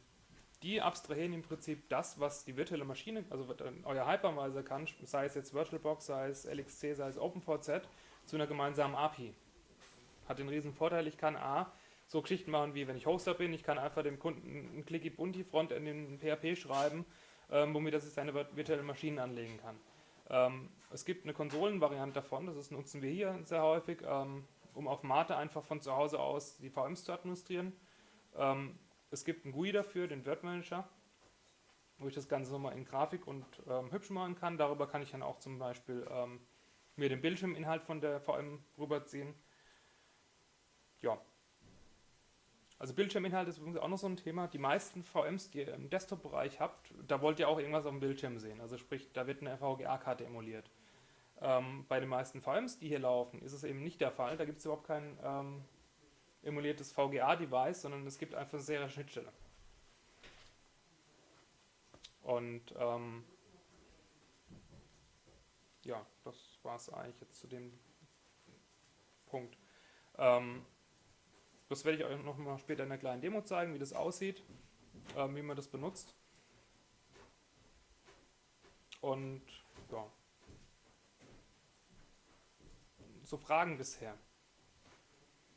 die abstrahieren im Prinzip das, was die virtuelle Maschine, also euer Hypervisor kann, sei es jetzt VirtualBox, sei es LXC, sei es OpenVZ, zu einer gemeinsamen API. Hat den riesen Vorteil, ich kann A, so Geschichten machen wie wenn ich Hoster bin, ich kann einfach dem Kunden ein Clicky Bunti Front in den PHP schreiben, ähm, womit er sich seine virtuelle Maschinen anlegen kann. Ähm, es gibt eine Konsolenvariante davon, das nutzen wir hier sehr häufig, ähm, um auf Mate einfach von zu Hause aus die VMs zu administrieren. Ähm, es gibt einen GUI dafür, den Word wo ich das Ganze nochmal in Grafik und ähm, hübsch machen kann. Darüber kann ich dann auch zum Beispiel ähm, mir den Bildschirminhalt von der VM rüberziehen. Ja. Also Bildschirminhalt ist übrigens auch noch so ein Thema. Die meisten VMs, die ihr im Desktop-Bereich habt, da wollt ihr auch irgendwas auf dem Bildschirm sehen. Also sprich, da wird eine VGA-Karte emuliert. Ähm, bei den meisten VMs, die hier laufen, ist es eben nicht der Fall. Da gibt es überhaupt keinen ähm, emuliertes VGA-Device, sondern es gibt einfach eine Serienschnittstelle. Und ähm, ja, das war es eigentlich jetzt zu dem Punkt. Das werde ich euch noch mal später in einer kleinen Demo zeigen, wie das aussieht, ähm, wie man das benutzt. Und ja. So Fragen bisher.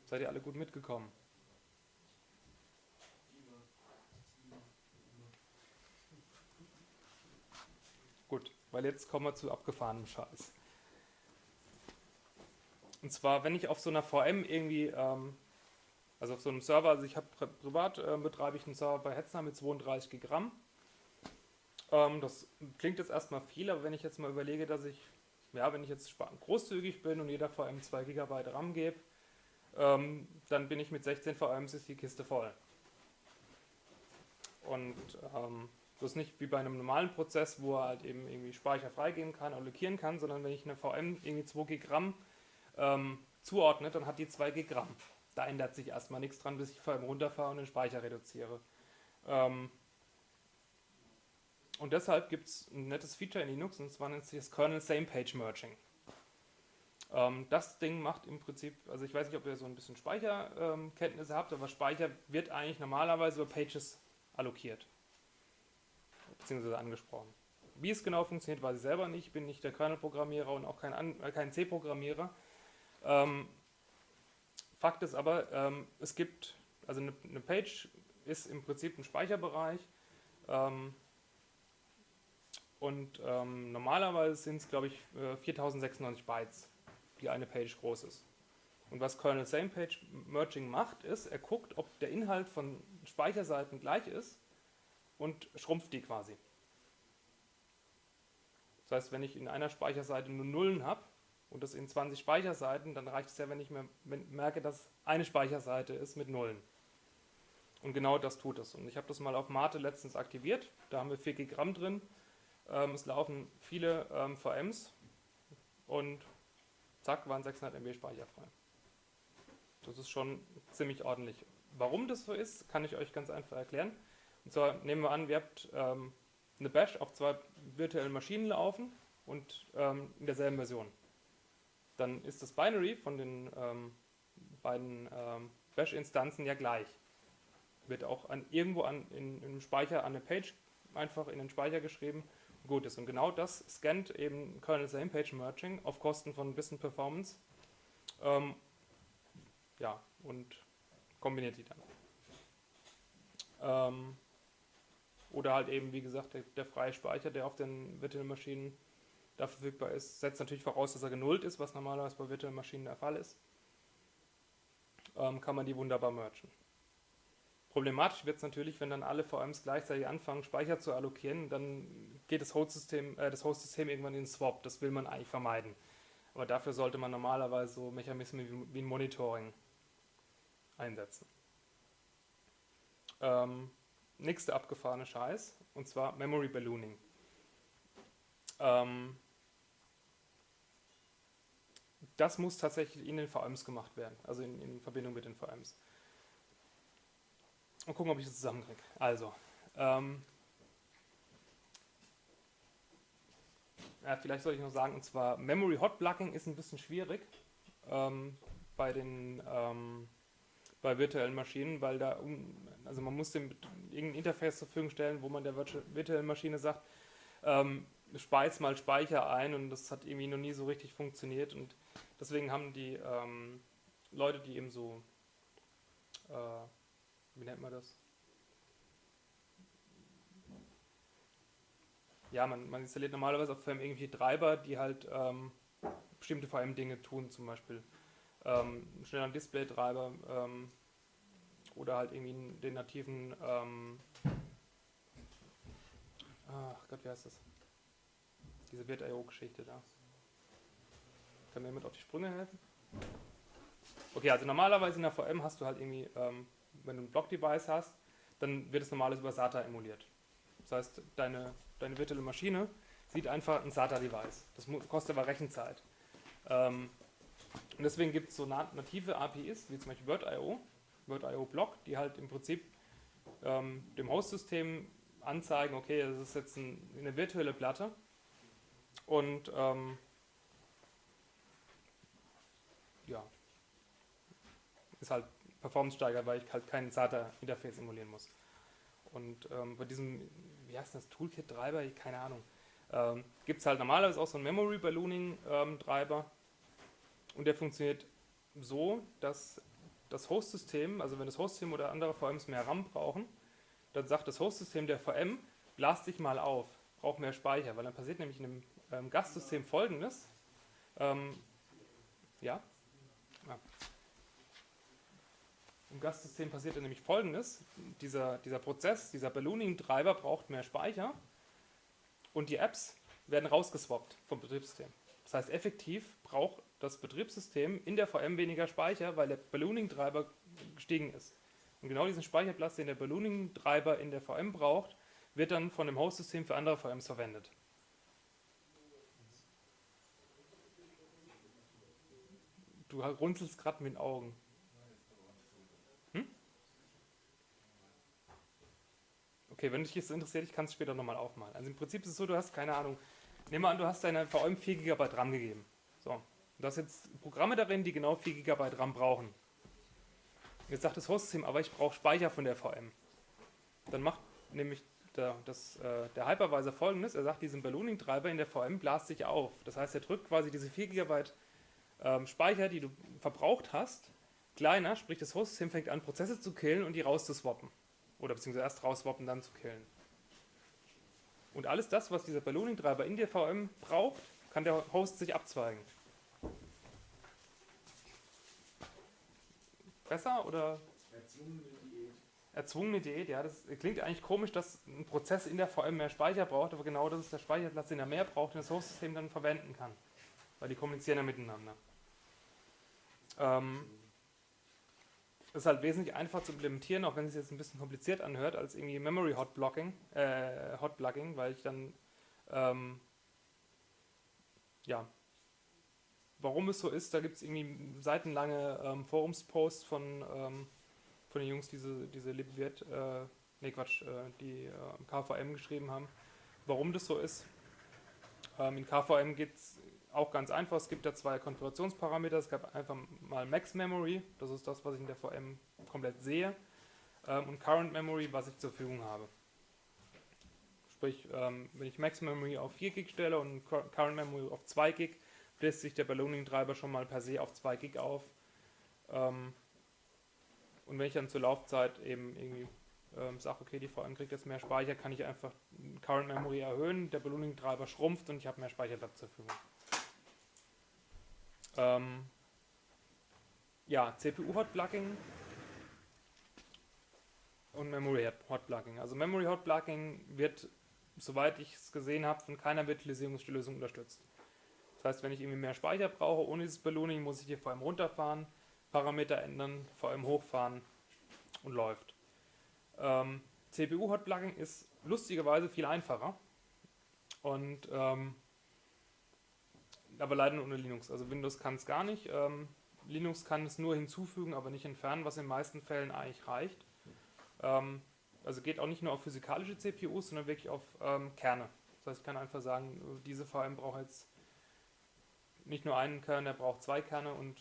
Seid ihr alle gut mitgekommen? Gut, weil jetzt kommen wir zu abgefahrenem Scheiß. Und zwar, wenn ich auf so einer VM irgendwie, ähm, also auf so einem Server, also ich habe privat äh, betreibe ich einen Server bei Hetzner mit 32 Gramm. Ähm, das klingt jetzt erstmal viel, aber wenn ich jetzt mal überlege, dass ich, ja, wenn ich jetzt großzügig bin und jeder VM 2 GB RAM gebe, ähm, dann bin ich mit 16 VMs ist die Kiste voll. Und ähm, das ist nicht wie bei einem normalen Prozess, wo er halt eben irgendwie Speicher freigeben kann, allokieren kann, sondern wenn ich eine VM irgendwie 2 GB ähm, zuordne, dann hat die 2 GB. Da ändert sich erstmal nichts dran, bis ich VM runterfahre und den Speicher reduziere. Ähm, und deshalb gibt es ein nettes Feature in Linux, und zwar nennt sich das Kernel Same Page Merging. Ähm, das Ding macht im Prinzip, also ich weiß nicht, ob ihr so ein bisschen Speicherkenntnisse ähm, habt, aber Speicher wird eigentlich normalerweise über Pages allokiert. Beziehungsweise angesprochen. Wie es genau funktioniert, weiß ich selber nicht. Ich bin nicht der Kernel-Programmierer und auch kein, äh, kein C-Programmierer. Ähm, Fakt ist aber, ähm, es gibt, also eine, eine, Page ist im Prinzip ein Speicherbereich. Ähm, und ähm, normalerweise sind es, glaube ich, 4096 äh, Bytes die eine Page groß ist. Und was Kernel Same Page Merging macht, ist, er guckt, ob der Inhalt von Speicherseiten gleich ist und schrumpft die quasi. Das heißt, wenn ich in einer Speicherseite nur Nullen habe und das in 20 Speicherseiten, dann reicht es ja, wenn ich mir merke, dass eine Speicherseite ist mit Nullen. Und genau das tut es. Und ich habe das mal auf Mate letztens aktiviert. Da haben wir 4 Gramm drin. Ähm, es laufen viele ähm, VMs und zack, waren 600 MB Speicher frei. Das ist schon ziemlich ordentlich. Warum das so ist, kann ich euch ganz einfach erklären. Und zwar nehmen wir an, ihr habt ähm, eine Bash auf zwei virtuellen Maschinen laufen und ähm, in derselben Version. Dann ist das Binary von den ähm, beiden ähm, Bash-Instanzen ja gleich. wird auch an, irgendwo an, in, im Speicher an eine Page einfach in den Speicher geschrieben. Gut ist. Und genau das scannt eben Kernel Same Page Merging auf Kosten von ein bisschen Performance. Ähm, ja, und kombiniert die dann. Ähm, oder halt eben, wie gesagt, der, der, freie Speicher, der auf den virtuellen Maschinen da verfügbar ist, setzt natürlich voraus, dass er genullt ist, was normalerweise bei virtuellen Maschinen der Fall ist. Ähm, kann man die wunderbar mergen. Problematisch wird es natürlich, wenn dann alle VMs gleichzeitig anfangen, Speicher zu allokieren, dann geht das Host-System äh, Host irgendwann in den Swap. Das will man eigentlich vermeiden. Aber dafür sollte man normalerweise so Mechanismen wie, wie ein Monitoring einsetzen. Ähm, nächste abgefahrene Scheiß, und zwar Memory Ballooning. Ähm, das muss tatsächlich in den VMs gemacht werden, also in, in Verbindung mit den VMs. Und gucken, ob ich das zusammenkriege. Also, ähm, ja, vielleicht soll ich noch sagen, und zwar Memory Hot Plugging ist ein bisschen schwierig ähm, bei den ähm, bei virtuellen Maschinen, weil da also man muss dem irgendein Interface zur Verfügung stellen, wo man der virtuellen Maschine sagt, ähm, speist mal Speicher ein und das hat irgendwie noch nie so richtig funktioniert und deswegen haben die ähm, Leute, die eben so äh, wie nennt man das? Ja, man, man installiert normalerweise auf VM irgendwelche Treiber, die halt ähm, bestimmte VM-Dinge tun, zum Beispiel ähm, schneller Display-Treiber ähm, oder halt irgendwie den nativen, ähm, ach Gott, wie heißt das? Diese Wirt.io-Geschichte da. Kann mir jemand auf die Sprünge helfen? Okay, also normalerweise in der VM hast du halt irgendwie ähm, wenn du ein Block-Device hast, dann wird es normalerweise über SATA emuliert. Das heißt, deine, deine virtuelle Maschine sieht einfach ein SATA-Device. Das kostet aber Rechenzeit. Ähm, und deswegen gibt es so native APIs, wie zum Beispiel Word.io, Word.io Block, die halt im Prinzip ähm, dem Host-System anzeigen, okay, das ist jetzt ein, eine virtuelle Platte und ähm, ja, ist halt Performance steigert, weil ich halt kein SATA-Interface emulieren muss. Und ähm, bei diesem, wie heißt das, Toolkit-Treiber, keine Ahnung, ähm, gibt es halt normalerweise auch so einen Memory Ballooning-Treiber ähm, und der funktioniert so, dass das Host-System, also wenn das Host-System oder andere VMs mehr RAM brauchen, dann sagt das Host-System der VM, blast dich mal auf, braucht mehr Speicher, weil dann passiert nämlich in einem ähm, Gastsystem folgendes, ähm, ja, ja. Im Gastsystem passiert dann nämlich folgendes: dieser, dieser Prozess, dieser Ballooning-Treiber braucht mehr Speicher und die Apps werden rausgeswappt vom Betriebssystem. Das heißt, effektiv braucht das Betriebssystem in der VM weniger Speicher, weil der Ballooning-Treiber gestiegen ist. Und genau diesen Speicherplatz, den der Ballooning-Treiber in der VM braucht, wird dann von dem Host-System für andere VMs verwendet. Du runzelst gerade mit den Augen. Okay, wenn dich das interessiert, ich kann es später nochmal aufmalen. Also im Prinzip ist es so, du hast, keine Ahnung, nehmen wir an, du hast deiner VM 4 GB RAM gegeben. So, du hast jetzt Programme darin, die genau 4 GB RAM brauchen. Jetzt sagt das Hostsystem, aber ich brauche Speicher von der VM. Dann macht nämlich der, das, äh, der Hypervisor folgendes, er sagt, diesen Ballooning-Treiber in der VM blast sich auf. Das heißt, er drückt quasi diese 4 GB ähm, Speicher, die du verbraucht hast, kleiner, sprich das Hostsystem fängt an, Prozesse zu killen und die rauszuswappen. Oder beziehungsweise erst rauswappen, dann zu killen. Und alles das, was dieser Ballooning-Treiber in der VM braucht, kann der Host sich abzweigen. Besser oder? Erzwungene Diät. Erzwungene Diät, ja, das klingt eigentlich komisch, dass ein Prozess in der VM mehr Speicher braucht, aber genau das ist der Speicherplatz, den er mehr braucht, den das Host-System dann verwenden kann. Weil die kommunizieren ja miteinander. Ähm, ist halt wesentlich einfacher zu implementieren, auch wenn es jetzt ein bisschen kompliziert anhört, als irgendwie Memory Hot Blocking, äh, Hot Plugging, weil ich dann ähm, ja, warum es so ist, da gibt es irgendwie seitenlange ähm, Forumsposts von, ähm, von den Jungs, die diese, diese LibVirt, äh, nee Quatsch, äh, die äh, KVM geschrieben haben, warum das so ist. Ähm, in KVM geht es auch ganz einfach, es gibt ja zwei Konfigurationsparameter. Es gab einfach mal Max Memory, das ist das, was ich in der VM komplett sehe. ähm, und Current Memory, was ich zur Verfügung habe. Sprich, ähm, wenn ich Max Memory auf 4 Gig stelle und Current Memory auf 2 Gig, bläst sich der Ballooning-Treiber schon mal per se auf 2 Gig auf. Ähm, und wenn ich dann zur Laufzeit eben irgendwie ähm, sage, okay, die VM kriegt jetzt mehr Speicher, kann ich einfach Current Memory erhöhen, der Ballooning-Treiber schrumpft und ich habe mehr Speicherplatz zur Verfügung. Ähm, ja, CPU-Hot-Plugging und Memory-Hot-Plugging. Also Memory-Hot-Plugging wird, soweit ich es gesehen habe, von keiner Virtualisierungslösung unterstützt. Das heißt, wenn ich irgendwie mehr Speicher brauche, ohne dieses Ballooning, muss ich hier vor allem runterfahren, Parameter ändern, vor allem hochfahren und läuft. Ähm, CPU-Hot-Plugging ist lustigerweise viel einfacher und ähm, aber leider nur unter Linux. Also Windows kann es gar nicht. Ähm, Linux kann es nur hinzufügen, aber nicht entfernen, was in den meisten Fällen eigentlich reicht. Ähm, also geht auch nicht nur auf physikalische CPUs, sondern wirklich auf ähm, Kerne. Das heißt, ich kann einfach sagen, diese VM braucht jetzt nicht nur einen Kern, der braucht zwei Kerne und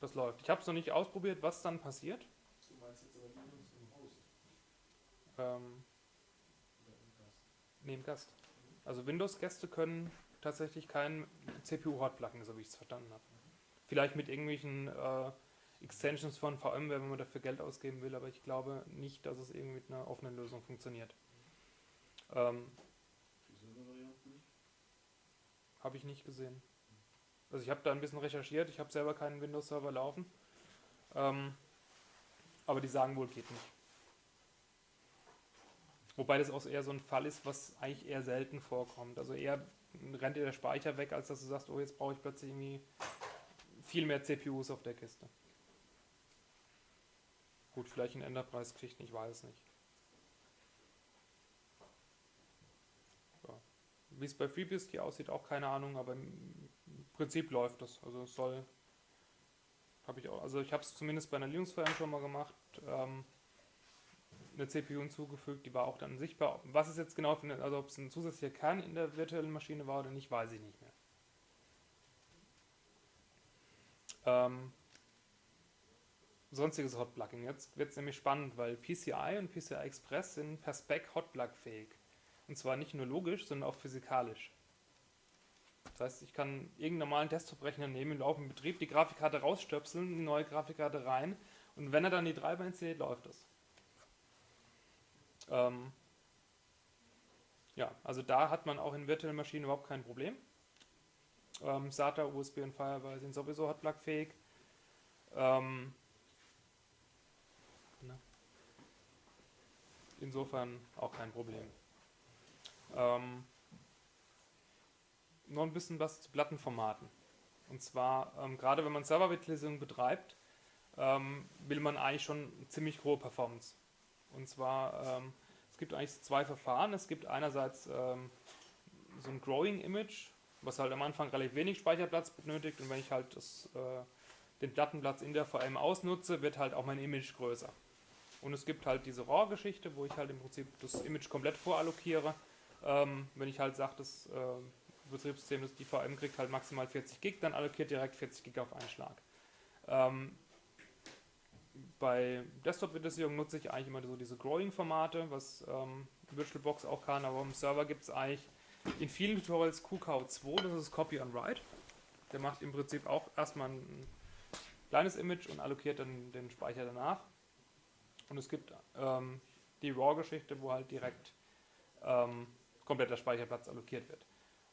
das läuft. Ich habe es noch nicht ausprobiert, was dann passiert. Du meinst jetzt aber Linux im Host? Ähm, Oder im Gast? neben Gast. Also Windows-Gäste können tatsächlich kein CPU-Hot-Plugin, so wie ich es verstanden habe. Vielleicht mit irgendwelchen äh, Extensions von VMware, wenn man dafür Geld ausgeben will, aber ich glaube nicht, dass es irgendwie mit einer offenen Lösung funktioniert. Ähm, habe ich nicht gesehen. Also ich habe da ein bisschen recherchiert, ich habe selber keinen Windows-Server laufen. Ähm, aber die sagen wohl, geht nicht. Wobei das auch eher so ein Fall ist, was eigentlich eher selten vorkommt. Also eher rennt dir der Speicher weg, als dass du sagst, oh, jetzt brauche ich plötzlich irgendwie viel mehr CPUs auf der Kiste. Gut, vielleicht in Enterprise-Geschichten, ich weiß es nicht. Ja. Wie es bei FreeBSD aussieht, auch keine Ahnung, aber im Prinzip läuft das. Also es soll, habe ich auch, also ich habe es zumindest bei einer Linux-VM schon mal gemacht, ähm, eine CPU hinzugefügt, die war auch dann sichtbar. Was es jetzt genau eine, also ob es ein zusätzlicher Kern in der virtuellen Maschine war oder nicht, weiß ich nicht mehr. Ähm, sonstiges Hotplugging. Jetzt wird es nämlich spannend, weil PCI und PCI Express sind per Spec Hotplug-fähig. Und zwar nicht nur logisch, sondern auch physikalisch. Das heißt, ich kann irgendeinen normalen Desktop-Rechner nehmen, im laufenden Betrieb, die Grafikkarte rausstöpseln, eine neue Grafikkarte rein und wenn er dann die Treiber installiert, läuft das. Ähm ja, also da hat man auch in virtuellen Maschinen überhaupt kein Problem. Ähm, SATA, USB und Firewire sind sowieso Hotplug-fähig. Ähm ne? Insofern auch kein Problem. Ähm noch ein bisschen was zu Plattenformaten. Und zwar, ähm, gerade wenn man Server-Virtualisierung betreibt, ähm, will man eigentlich schon ziemlich hohe Performance. Und zwar, ähm, gibt eigentlich zwei Verfahren. Es gibt einerseits ähm, so ein Growing Image, was halt am Anfang relativ wenig Speicherplatz benötigt. Und wenn ich halt das, äh, den Plattenplatz in der VM ausnutze, wird halt auch mein Image größer. Und es gibt halt diese RAW-Geschichte, wo ich halt im Prinzip das Image komplett vorallokiere. Ähm, wenn ich halt sage, das äh, Betriebssystem, das die VM kriegt halt maximal 40 Gig, dann allokiert direkt 40 Gig auf einen Schlag. Ähm, bei Desktop-Virtualisierung nutze ich eigentlich immer so diese Growing-Formate, was ähm, VirtualBox auch kann, aber im Server gibt es eigentlich in vielen Tutorials QKO2, das ist Copy and Write. Der macht im Prinzip auch erstmal ein kleines Image und allokiert dann den Speicher danach. Und es gibt ähm, die RAW-Geschichte, wo halt direkt ähm, kompletter Speicherplatz allokiert wird.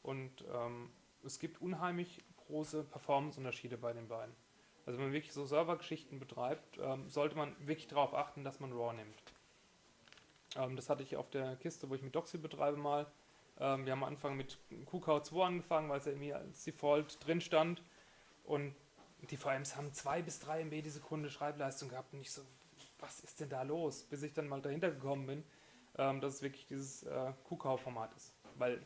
Und ähm, es gibt unheimlich große Performance-Unterschiede bei den beiden. Also wenn man wirklich so Servergeschichten betreibt, ähm, sollte man wirklich darauf achten, dass man RAW nimmt. Ähm, das hatte ich auf der Kiste, wo ich mit Doxy betreibe mal. Ähm, wir haben am Anfang mit QK2 angefangen, weil es ja irgendwie als Default drin stand. Und die VMs haben 2 bis 3 MB die Sekunde Schreibleistung gehabt. Und ich so, was ist denn da los? Bis ich dann mal dahinter gekommen bin, ähm, dass es wirklich dieses äh, QK-Format ist. Weil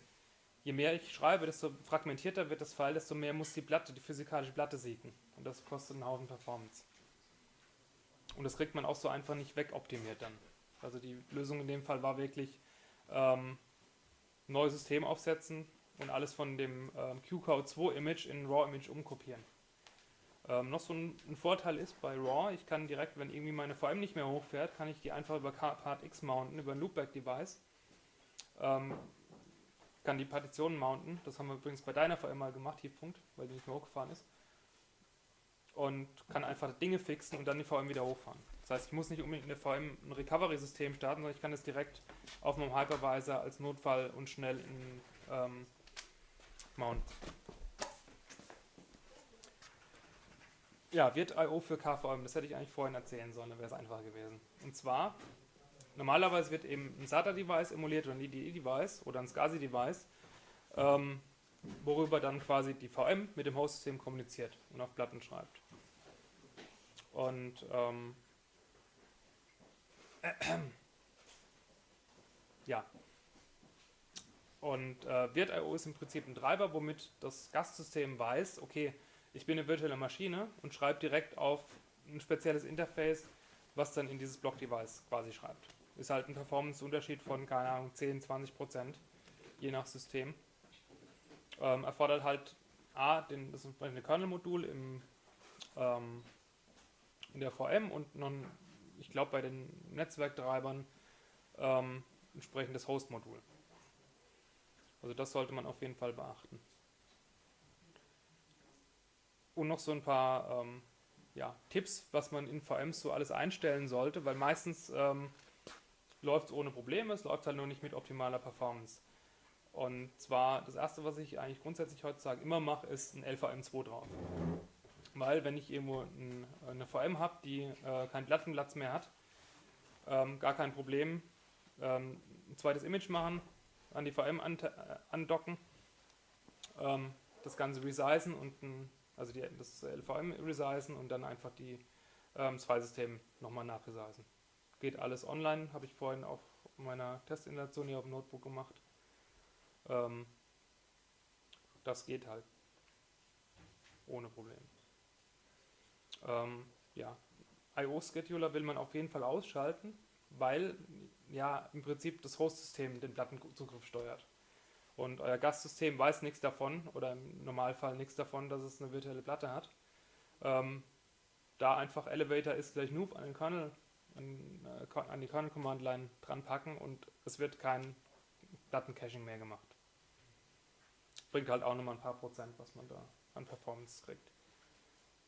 je mehr ich schreibe, desto fragmentierter wird das File, desto mehr muss die Platte, die physikalische Platte siegen. Und das kostet einen Haufen Performance. Und das kriegt man auch so einfach nicht wegoptimiert dann. Also die Lösung in dem Fall war wirklich ähm, neues System aufsetzen und alles von dem ähm, QCOW2-Image in RAW-Image umkopieren. Ähm, noch so ein, ein, Vorteil ist bei RAW, ich kann direkt, wenn irgendwie meine VM nicht mehr hochfährt, kann ich die einfach über Part X mounten, über ein Loopback-Device. Ähm, kann die Partitionen mounten. Das haben wir übrigens bei deiner VM mal gemacht, Tiefpunkt, weil die nicht mehr hochgefahren ist. Und kann einfach Dinge fixen und dann die VM wieder hochfahren. Das heißt, ich muss nicht unbedingt eine VM ein Recovery-System starten, sondern ich kann es direkt auf meinem Hypervisor als Notfall und schnell in ähm, mounten. Ja, wird I.O. für KVM, das hätte ich eigentlich vorhin erzählen sollen, dann wäre es einfacher gewesen. Und zwar Normalerweise wird eben ein SATA-Device emuliert oder ein IDE-Device oder ein SCSI-Device, ähm, worüber dann quasi die VM mit dem Host-System kommuniziert und auf Platten schreibt. Und ähm, äh, ja. Und äh, Virt.io ist im Prinzip ein Treiber, womit das Gastsystem weiß, okay, ich bin eine virtuelle Maschine und schreibe direkt auf ein spezielles Interface, was dann in dieses Block-Device quasi schreibt. Ist halt ein Performance-Unterschied von, keine Ahnung, 10, 20 Prozent, je nach System. Ähm, erfordert halt A, den, das entsprechende Kernel-Modul im, ähm, in der VM und nun, ich glaube, bei den Netzwerktreibern ähm, entsprechendes Host-Modul. Also das sollte man auf jeden Fall beachten. Und noch so ein paar ähm, ja, Tipps, was man in VMs so alles einstellen sollte, weil meistens ähm, läuft es ohne Probleme, es läuft halt nur nicht mit optimaler Performance. Und zwar das erste, was ich eigentlich grundsätzlich heutzutage immer mache, ist ein LVM2 drauf. Weil wenn ich irgendwo ein, eine VM habe, die äh, keinen Plattenplatz mehr hat, ähm, gar kein Problem, ähm, ein zweites Image machen, an die VM äh, andocken, ähm, das Ganze resizen und ein, also die, das LVM resizen und dann einfach die, ähm, das Filesystem nochmal nachresizen. Geht alles online, habe ich vorhin auf meiner Testinstallation hier auf dem Notebook gemacht. Ähm, das geht halt. Ohne Problem. Ähm, ja, IO-Scheduler will man auf jeden Fall ausschalten, weil ja im Prinzip das Host-System den Plattenzugriff steuert. Und euer Gastsystem weiß nichts davon oder im Normalfall nichts davon, dass es eine virtuelle Platte hat. Ähm, da einfach Elevator ist gleich Noob an den Kernel an, äh, an die Kernel Command Line dran packen und es wird kein Dattencaching mehr gemacht. Bringt halt auch nochmal ein paar Prozent, was man da an Performance kriegt.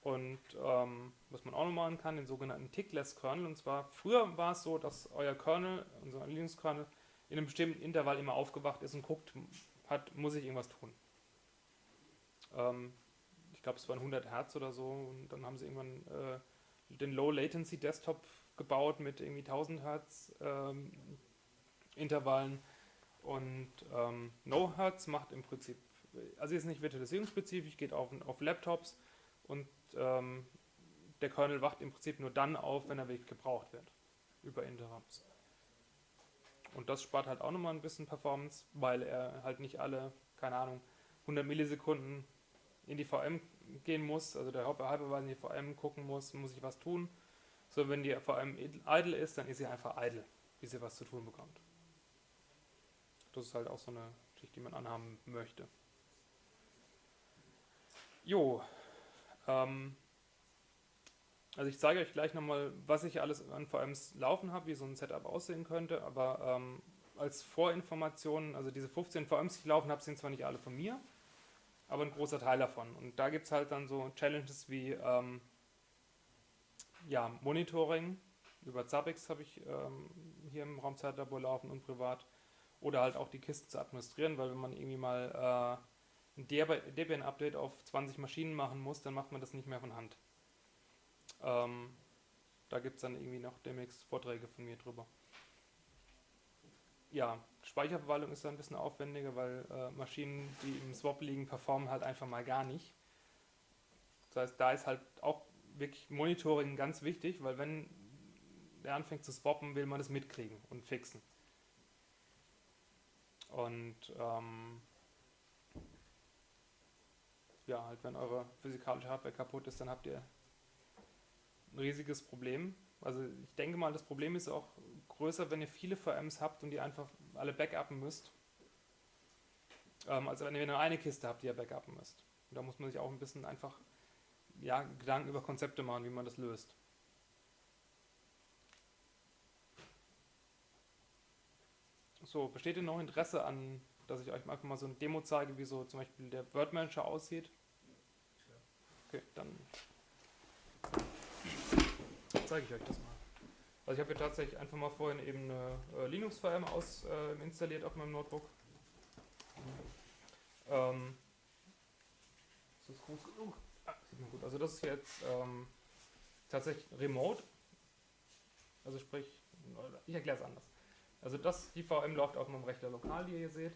Und ähm, was man auch noch machen kann, den sogenannten Tickless Kernel. Und zwar, früher war es so, dass euer Kernel, unser Linux-Kernel, in einem bestimmten Intervall immer aufgewacht ist und guckt, hat, muss ich irgendwas tun. Ähm, ich glaube, es waren 100 Hertz oder so. Und dann haben sie irgendwann äh, den Low Latency Desktop gebaut mit irgendwie 1000 Hertz ähm, Intervallen und ähm, No Hertz macht im Prinzip, also ist nicht virtualisierungsspezifisch, geht auf, auf Laptops und ähm, der Kernel wacht im Prinzip nur dann auf, wenn er wirklich gebraucht wird über Interrupts. Und das spart halt auch nochmal ein bisschen Performance, weil er halt nicht alle, keine Ahnung, 100 Millisekunden in die VM gehen muss, also der Hypervisor in die VM gucken muss, muss ich was tun, so, wenn die allem idle ist, dann ist sie einfach idle, bis sie was zu tun bekommt. Das ist halt auch so eine Geschichte, die man anhaben möchte. Jo, ähm, also ich zeige euch gleich nochmal, was ich alles an VMs laufen habe, wie so ein Setup aussehen könnte, aber ähm, als Vorinformationen, also diese 15 VMs, die ich laufen habe, sind zwar nicht alle von mir, aber ein großer Teil davon. Und da gibt es halt dann so Challenges wie ähm, ja, Monitoring über Zabbix habe ich ähm, hier im Raumzeitlabor laufen und privat. Oder halt auch die Kisten zu administrieren, weil wenn man irgendwie mal äh, ein Debian-Update auf 20 Maschinen machen muss, dann macht man das nicht mehr von Hand. Ähm, da gibt es dann irgendwie noch demnächst Vorträge von mir drüber. Ja, Speicherverwaltung ist da ein bisschen aufwendiger, weil äh, Maschinen, die im Swap liegen, performen halt einfach mal gar nicht. Das heißt, da ist halt auch wirklich Monitoring ganz wichtig, weil wenn der anfängt zu swappen, will man das mitkriegen und fixen. Und ähm, ja, halt wenn eure physikalische Hardware kaputt ist, dann habt ihr ein riesiges Problem. Also ich denke mal, das Problem ist auch größer, wenn ihr viele VMs habt und die einfach alle backuppen müsst. Ähm, also wenn ihr nur eine Kiste habt, die ihr backuppen müsst. Und da muss man sich auch ein bisschen einfach ja, Gedanken über Konzepte machen, wie man das löst. So, besteht denn noch Interesse an, dass ich euch einfach mal so eine Demo zeige, wie so zum Beispiel der Word Manager aussieht? Okay, dann zeige ich euch das mal. Also ich habe hier tatsächlich einfach mal vorhin eben eine äh, Linux-VM aus äh, installiert auf meinem Notebook. Ähm, ist das groß genug? Ah, sieht man gut. Also das ist jetzt ähm, tatsächlich remote. Also sprich, ich erkläre es anders. Also das, die VM läuft auf meinem Rechner lokal, die ihr hier seht.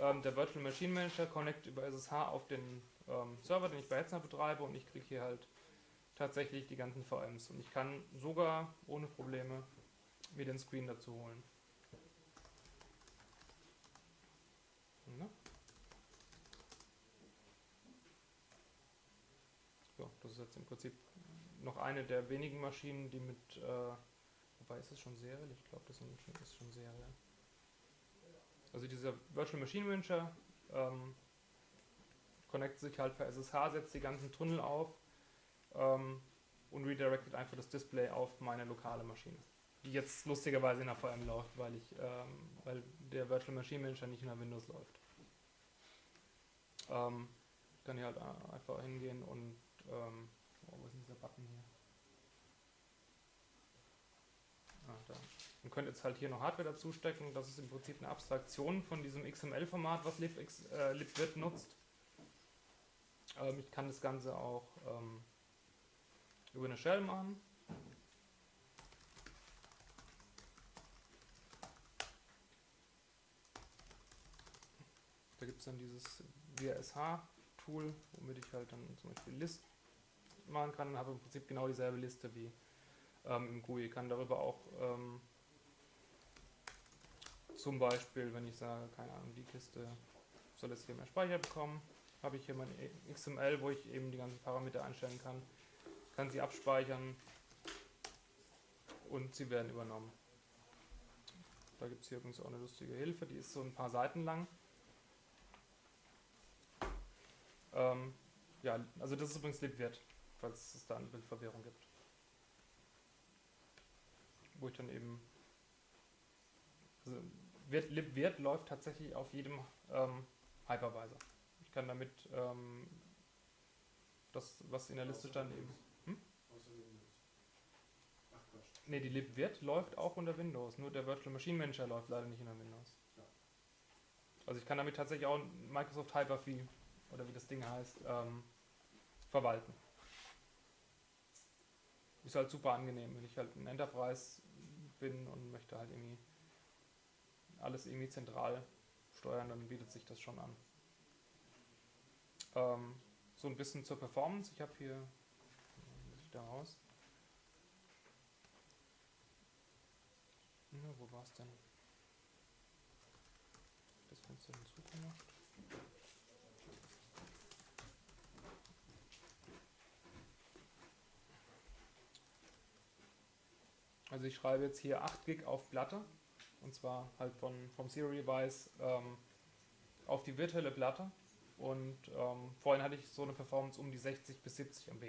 Ähm, der Virtual Machine Manager connect über SSH auf den ähm, Server, den ich bei Hetzner betreibe und ich kriege hier halt tatsächlich die ganzen VMs. Und ich kann sogar ohne Probleme mir den Screen dazu holen. Ne? So, das ist jetzt im Prinzip noch eine der wenigen Maschinen, die mit, äh, wobei ist es schon seriell? Ich glaube, das ist schon seriell. Also dieser Virtual Machine Manager ähm, connectet sich halt per SSH, setzt die ganzen Tunnel auf ähm, und redirectet einfach das Display auf meine lokale Maschine. Die jetzt lustigerweise in der VM läuft, weil, ich, ähm, weil der Virtual Machine Manager nicht in der Windows läuft. Ähm, ich kann hier halt einfach hingehen und ähm, oh, wo ist dieser Button hier? Ah, da. Man könnte jetzt halt hier noch Hardware dazu stecken. Das ist im Prinzip eine Abstraktion von diesem XML-Format, was libx, äh, libvirt nutzt. Ähm, ich kann das Ganze auch ähm, über eine Shell machen. Da gibt es dann dieses WSH-Tool, womit ich halt dann zum Beispiel List machen kann. Habe im Prinzip genau dieselbe Liste wie ähm, im GUI. Ich kann darüber auch ähm, zum Beispiel, wenn ich sage, keine Ahnung, die Kiste soll jetzt hier mehr Speicher bekommen, habe ich hier mein XML, wo ich eben die ganzen Parameter einstellen kann, kann sie abspeichern und sie werden übernommen. Da gibt es hier übrigens auch eine lustige Hilfe, die ist so ein paar Seiten lang. Ähm, ja, also das ist übrigens libvirt, falls es da eine Bildverwirrung gibt. Wo ich dann eben also wird, libvirt läuft tatsächlich auf jedem ähm, Hypervisor. Ich kann damit ähm, das, was in der Liste stand, eben. Hm? Ne, die libvirt läuft auch unter Windows, nur der Virtual Machine Manager läuft leider nicht unter Windows. Also ich kann damit tatsächlich auch Microsoft Hyper-V oder wie das Ding heißt, ähm, verwalten. Ist halt super angenehm, wenn ich halt ein Enterprise bin und möchte halt irgendwie alles irgendwie zentral steuern, dann bietet sich das schon an. Ähm, so ein bisschen zur Performance. Ich habe hier, da raus? Na, wo war es denn? Das Fenster hinzugemacht. Also ich schreibe jetzt hier 8 Gig auf Platte und zwar halt von, vom Serial-Device ähm, auf die virtuelle Platte. Und ähm, vorhin hatte ich so eine Performance um die 60 bis 70 MB.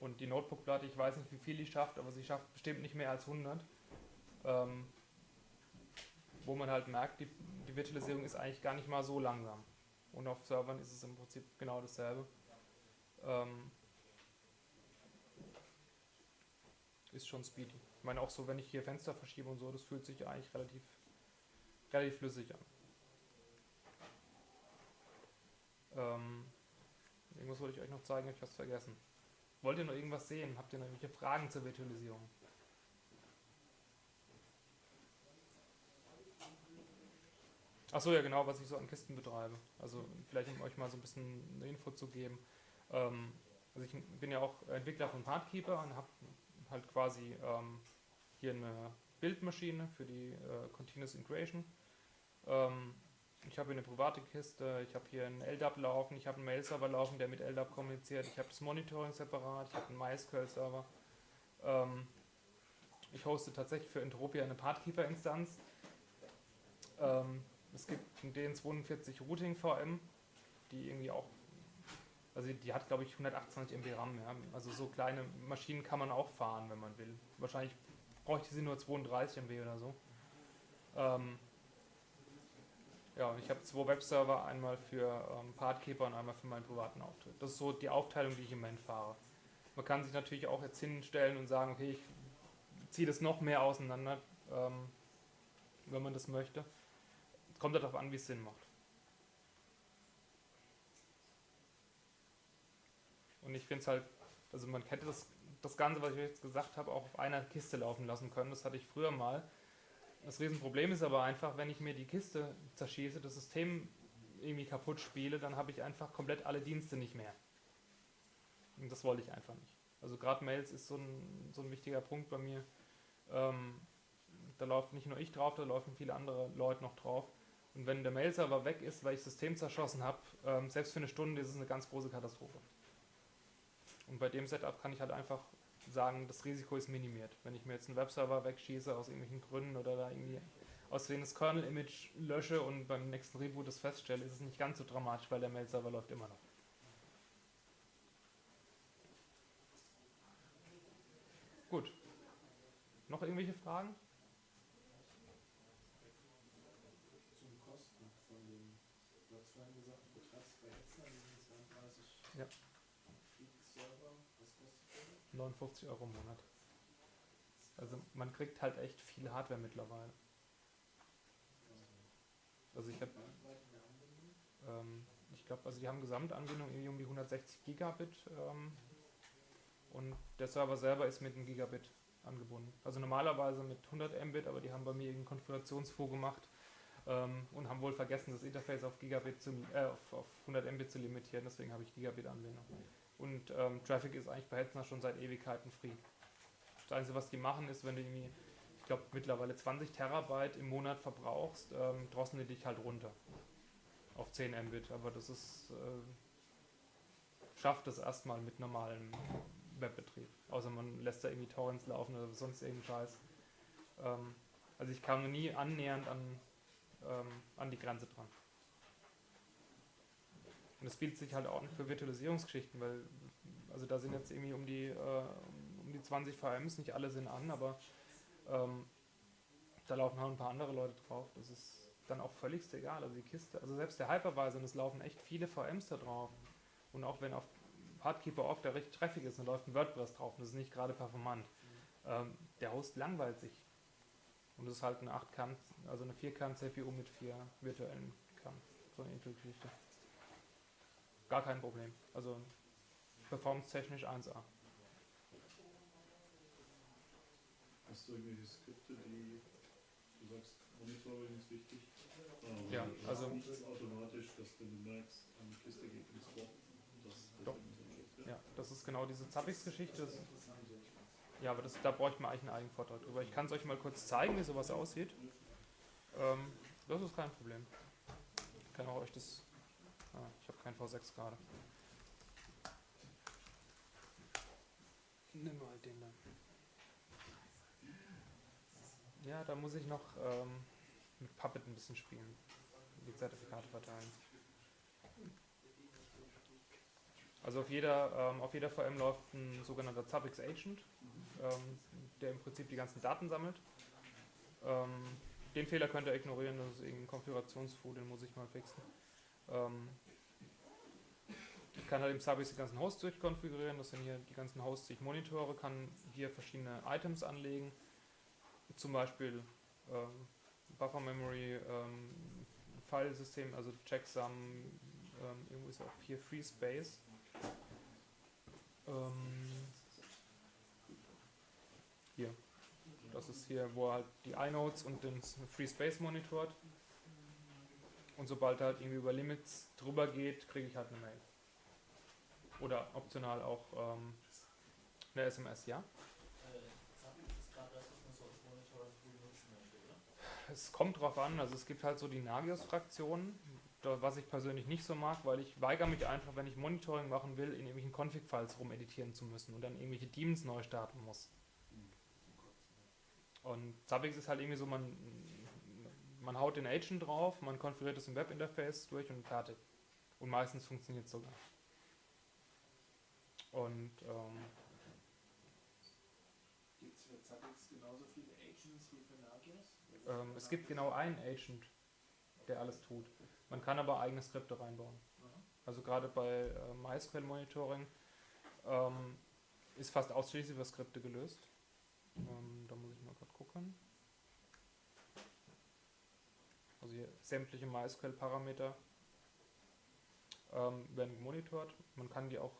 Und die Notebook-Platte, ich weiß nicht, wie viel die schafft, aber sie schafft bestimmt nicht mehr als 100. Ähm, wo man halt merkt, die, die Virtualisierung ist eigentlich gar nicht mal so langsam. Und auf Servern ist es im Prinzip genau dasselbe. Ähm, ist schon speedy. Ich meine auch so, wenn ich hier Fenster verschiebe und so, das fühlt sich eigentlich relativ, relativ flüssig an. Ähm, irgendwas wollte ich euch noch zeigen, ich habe was vergessen. Wollt ihr noch irgendwas sehen? Habt ihr noch irgendwelche Fragen zur Virtualisierung? Achso, ja genau, was ich so an Kisten betreibe. Also vielleicht um euch mal so ein bisschen eine Info zu geben. Ähm, also ich bin ja auch Entwickler von Partkeeper und habe halt quasi ähm, hier eine Bildmaschine für die äh, Continuous Integration. Ähm, ich habe hier eine private Kiste, ich habe hier einen LDAP laufen, ich habe einen Mail-Server laufen, der mit LDAP kommuniziert, ich habe das Monitoring separat, ich habe einen MySQL-Server. Ähm, ich hoste tatsächlich für Entropia eine Pathkeeper-Instanz. Ähm, es gibt ein DN42 Routing VM, die irgendwie auch Also die hat, glaube ich, 128 MB RAM. Ja. Also so kleine Maschinen kann man auch fahren, wenn man will. Wahrscheinlich bräuchte sie nur 32 MB oder so. Ähm, ja, ich habe zwei Webserver, einmal für ähm, Partkeeper und einmal für meinen privaten Auftritt. Das ist so die Aufteilung, die ich im Moment fahre. Man kann sich natürlich auch jetzt hinstellen und sagen, okay, ich ziehe das noch mehr auseinander, ähm, wenn man das möchte. Es kommt darauf an, wie es Sinn macht. Und ich finde es halt, also man hätte das, das Ganze, was ich jetzt gesagt habe, auch auf einer Kiste laufen lassen können. Das hatte ich früher mal. Das Riesenproblem ist aber einfach, wenn ich mir die Kiste zerschieße, das System irgendwie kaputt spiele, dann habe ich einfach komplett alle Dienste nicht mehr. Und das wollte ich einfach nicht. Also gerade Mails ist so ein, so ein wichtiger Punkt bei mir. Ähm, da läuft nicht nur ich drauf, da laufen viele andere Leute noch drauf. Und wenn der Mail-Server weg ist, weil ich das System zerschossen habe, ähm, selbst für eine Stunde ist es eine ganz große Katastrophe. Und bei dem Setup kann ich halt einfach sagen, das Risiko ist minimiert. Wenn ich mir jetzt einen Webserver wegschieße aus irgendwelchen Gründen oder da irgendwie aus Versehen das Kernel-Image lösche und beim nächsten Reboot das feststelle, ist es nicht ganz so dramatisch, weil der Mail-Server läuft immer noch. Gut. Noch irgendwelche Fragen? Zum Kosten von dem, du hast vorhin gesagt, du betreibst bei Hetzner diesen 32 Ja. Gig-Server. Was kostet der? 59 Euro im Monat. Also man kriegt halt echt viel Hardware mittlerweile. Also ich habe, ähm, ich glaube, also die haben Gesamtanbindung irgendwie um die 160 Gigabit ähm, und der Server selber ist mit einem Gigabit angebunden. Also normalerweise mit 100 Mbit, aber die haben bei mir irgendeinen Konfigurationsfug gemacht ähm, und haben wohl vergessen, das Interface auf Gigabit zu, äh, auf, auf 100 Mbit zu limitieren. Deswegen habe ich Gigabit-Anbindung. Und ähm, Traffic ist eigentlich bei Hetzner schon seit Ewigkeiten free. Das Einzige, was die machen, ist, wenn du irgendwie, ich glaube, mittlerweile 20 Terabyte im Monat verbrauchst, ähm, drosseln die dich halt runter. Auf 10 Mbit. Aber das ist, äh, schafft es erstmal mit normalem Webbetrieb. Außer man lässt da irgendwie Torrents laufen oder sonst irgendeinen Scheiß. Ähm, also ich kam nie annähernd an, ähm, an die Grenze dran. Und das bietet sich halt auch nicht für Virtualisierungsgeschichten, weil also da sind jetzt irgendwie um die, äh, um die 20 VMs, nicht alle sind an, aber ähm, da laufen halt ein paar andere Leute drauf. Das ist dann auch völlig egal. Also die Kiste, also selbst der Hypervisor, und es laufen echt viele VMs da drauf. Und auch wenn auf Hardkeeper oft der recht treffig ist, dann läuft ein WordPress drauf und das ist nicht gerade performant. Ähm, der Host langweilt sich. Und das ist halt eine 8 Kern, also eine 4 Kern CPU mit vier virtuellen Kernen. So eine Intel-Geschichte. Gar kein Problem. Also performance-technisch 1A. Hast du irgendwelche Skripte, die du sagst, Monitoring ist wichtig? Ähm, Ja, also- nichts automatisch, dass du merkst, eine Kiste geht ins das Doch. Ja, das ist genau diese Zappix-Geschichte. Ja, aber das, da bräuchte man eigentlich einen eigenen Vortrag drüber. Ich kann es euch mal kurz zeigen, wie sowas aussieht. Ähm, das ist kein Problem. Ich kann auch euch das. Ah, ich kein V6 gerade. Nimm mal den dann. Ja, da muss ich noch ähm, mit Puppet ein bisschen spielen. Die Zertifikate verteilen. Also auf jeder, ähm, auf jeder VM läuft ein sogenannter Zabbix Agent, ähm, der im Prinzip die ganzen Daten sammelt. Ähm, den Fehler könnt ihr ignorieren, das ist irgendein Konfigurationsfug, den muss ich mal fixen. Ich kann halt im Zabbix die ganzen Hosts durchkonfigurieren, das sind hier die ganzen Hosts, die ich monitore, kann hier verschiedene Items anlegen, zum Beispiel ähm, Buffer Memory, ähm, Filesystem, also Checksum, ähm, irgendwo ist auch hier Free Space. Ähm, hier. Das ist hier, wo er halt die iNodes und den Free Space monitort. Und sobald er halt irgendwie über Limits drüber geht, kriege ich halt eine Mail. Oder optional auch ähm, eine SMS, ja? Es kommt drauf an, also es gibt halt so die Nagios-Fraktionen, was ich persönlich nicht so mag, weil ich weigere mich einfach, wenn ich Monitoring machen will, in irgendwelchen Config-Files rumeditieren zu müssen und dann irgendwelche Daemons neu starten muss. Und Zabbix ist halt irgendwie so, man, man haut den Agent drauf, man konfiguriert es im Webinterface durch und fertig. Und meistens funktioniert es sogar. Und ähm, Gibt es für Zabbix genauso viele Agents wie für Nagios? ähm, es gibt genau einen Agent, der alles tut. Man kann aber eigene Skripte reinbauen. Also gerade bei äh, MySQL Monitoring ähm, ist fast ausschließlich über Skripte gelöst. Ähm, da muss ich mal gerade gucken. Also hier sämtliche MySQL-Parameter ähm, werden gemonitort. Man kann die auch,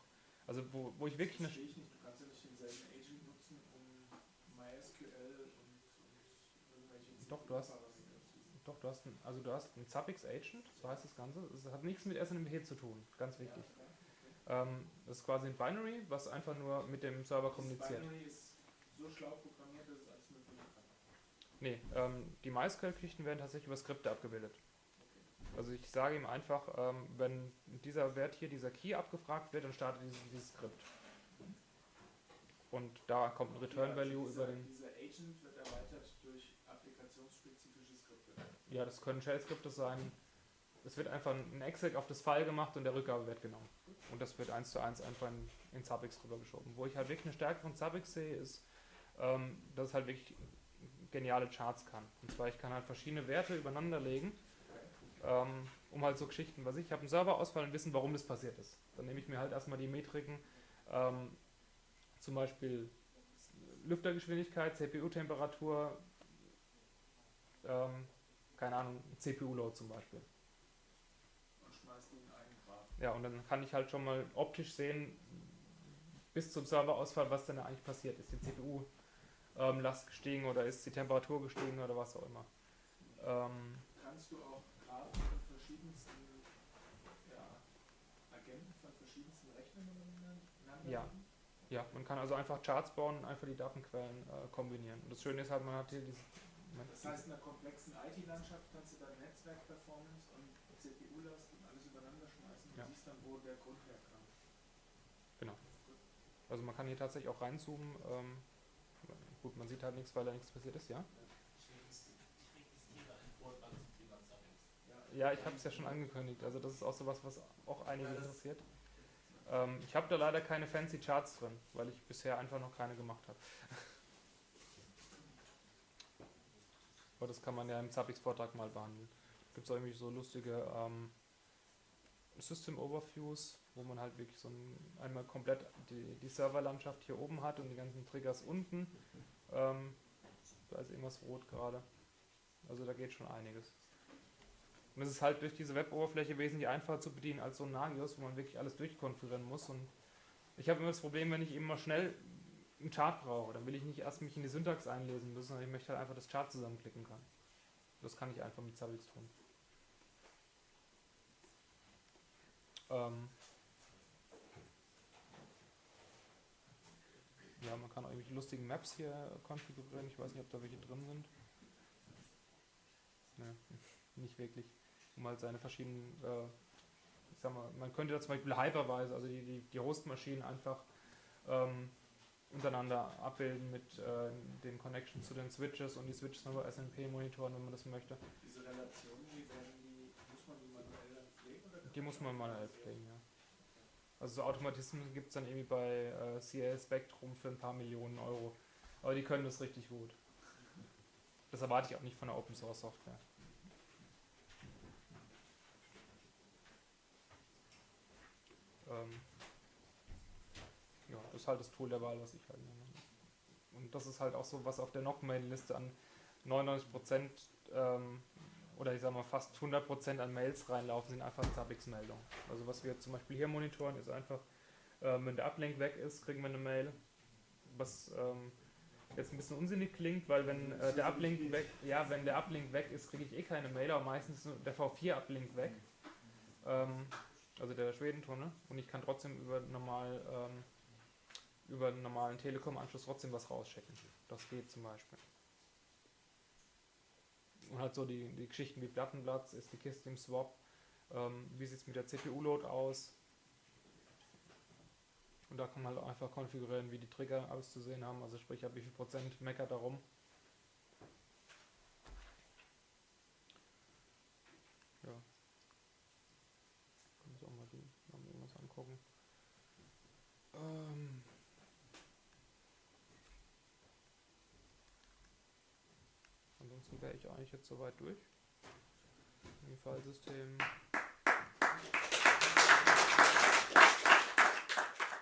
also wo, wo ich wirklich eine ich nicht, du kannst ja nicht denselben Agent nutzen, um MySQL und, und irgendwelche Doch, du hast- Doch, du hast ein, also du hast einen Zabbix Agent, so heißt das Ganze. Es hat nichts mit SNMP zu tun, ganz wichtig. Ja, klar. Ähm, das ist quasi ein Binary, was einfach nur mit dem Server Das kommuniziert. Binary ist so schlau programmiert, dass es alles mögliche kann. Nee, ähm, die MySQL-Geschichten werden tatsächlich über Skripte abgebildet. Also ich sage ihm einfach, ähm, wenn dieser Wert hier, dieser Key abgefragt wird, dann startet dieses, dieses Skript. Und da kommt ein Return also Value dieser, über den. Dieser Agent wird erweitert durch applikationsspezifische Skripte. Ja, das können Shell-Skripte sein. Es wird einfach ein Exec auf das File gemacht und der Rückgabewert genommen. Und das wird eins zu eins einfach in, in Zabbix rübergeschoben. Wo ich halt wirklich eine Stärke von Zabbix sehe, ist, ähm, dass es halt wirklich geniale Charts kann. Und zwar, ich kann halt verschiedene Werte übereinander legen, um halt so Geschichten, was ich, ich habe einen Serverausfall und wissen, warum das passiert ist. Dann nehme ich mir halt erstmal die Metriken, ähm, zum Beispiel Lüftergeschwindigkeit, CPU-Temperatur, ähm, keine Ahnung, CPU-Load zum Beispiel. Und schmeißt ihn einen Grad. Ja, und dann kann ich halt schon mal optisch sehen, bis zum Serverausfall, was denn da eigentlich passiert. Ist die CPU-Last gestiegen oder ist die Temperatur gestiegen oder was auch immer. Ähm, Kannst du auch Graphen von verschiedensten ja, Agenten von verschiedensten Rechnern übereinander Ja. ja, man kann also einfach Charts bauen und einfach die Datenquellen äh, kombinieren. Und das Schöne ist halt, man hat hier dieses. Das heißt, in einer komplexen IT-Landschaft kannst du dann Netzwerk-Performance und CPU-Last und alles übereinander schmeißen und Ja. siehst dann, wo der Grund herkam. Also man kann hier tatsächlich auch reinzoomen. Ähm, gut, man sieht halt nichts, weil da nichts passiert ist, ja. Ja, ich habe es ja schon angekündigt. Also das ist auch sowas, was auch einige interessiert. Ähm, ich habe da leider keine fancy Charts drin, weil ich bisher einfach noch keine gemacht habe. Aber das kann man ja im Zappix-Vortrag mal behandeln. Gibt es auch irgendwie so lustige ähm, System Overviews, wo man halt wirklich so ein, einmal komplett die, die Serverlandschaft hier oben hat und die ganzen Triggers unten. Ähm, da ist irgendwas rot gerade. Also da geht schon einiges. Und es ist halt durch diese Web-Oberfläche wesentlich einfacher zu bedienen als so ein Nagios, wo man wirklich alles durchkonfigurieren muss. Und ich habe immer das Problem, wenn ich eben mal schnell einen Chart brauche, dann will ich nicht erst mich in die Syntax einlesen müssen, sondern ich möchte halt einfach das Chart zusammenklicken können. Das kann ich einfach mit Zabbix tun. Ähm ja, man kann auch irgendwelche lustigen Maps hier konfigurieren. Ich weiß nicht, ob da welche drin sind. Ne, nicht wirklich. Um halt seine verschiedenen, äh, ich sag mal, man könnte da zum Beispiel Hypervisor, also die, die, die Hostmaschinen einfach ähm, untereinander abbilden mit äh, den Connections zu den Switches und die Switches dann über SNP monitoren, wenn man das möchte. Diese Relationen, wie werden die, muss man die manuell pflegen? Oder Die muss man manuell pflegen, ja. Also so Automatismen gibt es dann irgendwie bei äh, CL Spectrum für ein paar Millionen Euro. Aber die können das richtig gut. Das erwarte ich auch nicht von der Open Source Software. Ähm, ja, das ist halt das Tool der Wahl, was ich halt nehme. Und das ist halt auch so, was auf der Knock-Mail-Liste an 99% ähm, oder ich sag mal fast 100% an Mails reinlaufen, sind einfach Zabbix-Meldungen. Also was wir zum Beispiel hier monitoren, ist einfach, ähm, wenn der Uplink weg ist, kriegen wir eine Mail, was ähm, jetzt ein bisschen unsinnig klingt, weil wenn äh, der Uplink weg, ja, wenn der Uplink weg ist, kriege ich eh keine Mail, aber meistens ist der V4-Uplink weg, ähm, also der Schwedentunnel, und ich kann trotzdem über normal ähm, über einen normalen Telekom-Anschluss trotzdem was rausschicken. Das geht zum Beispiel. Und halt so die, die Geschichten wie Plattenplatz, ist die Kiste im Swap, ähm, wie sieht es mit der CPU-Load aus. Und da kann man halt einfach konfigurieren, wie die Trigger auszusehen haben, also sprich, ab wie viel Prozent meckert darum. Ja. Können wir uns auch mal die mal irgendwas angucken. Äh, Ansonsten wäre ich jetzt soweit durch. Im Filesystem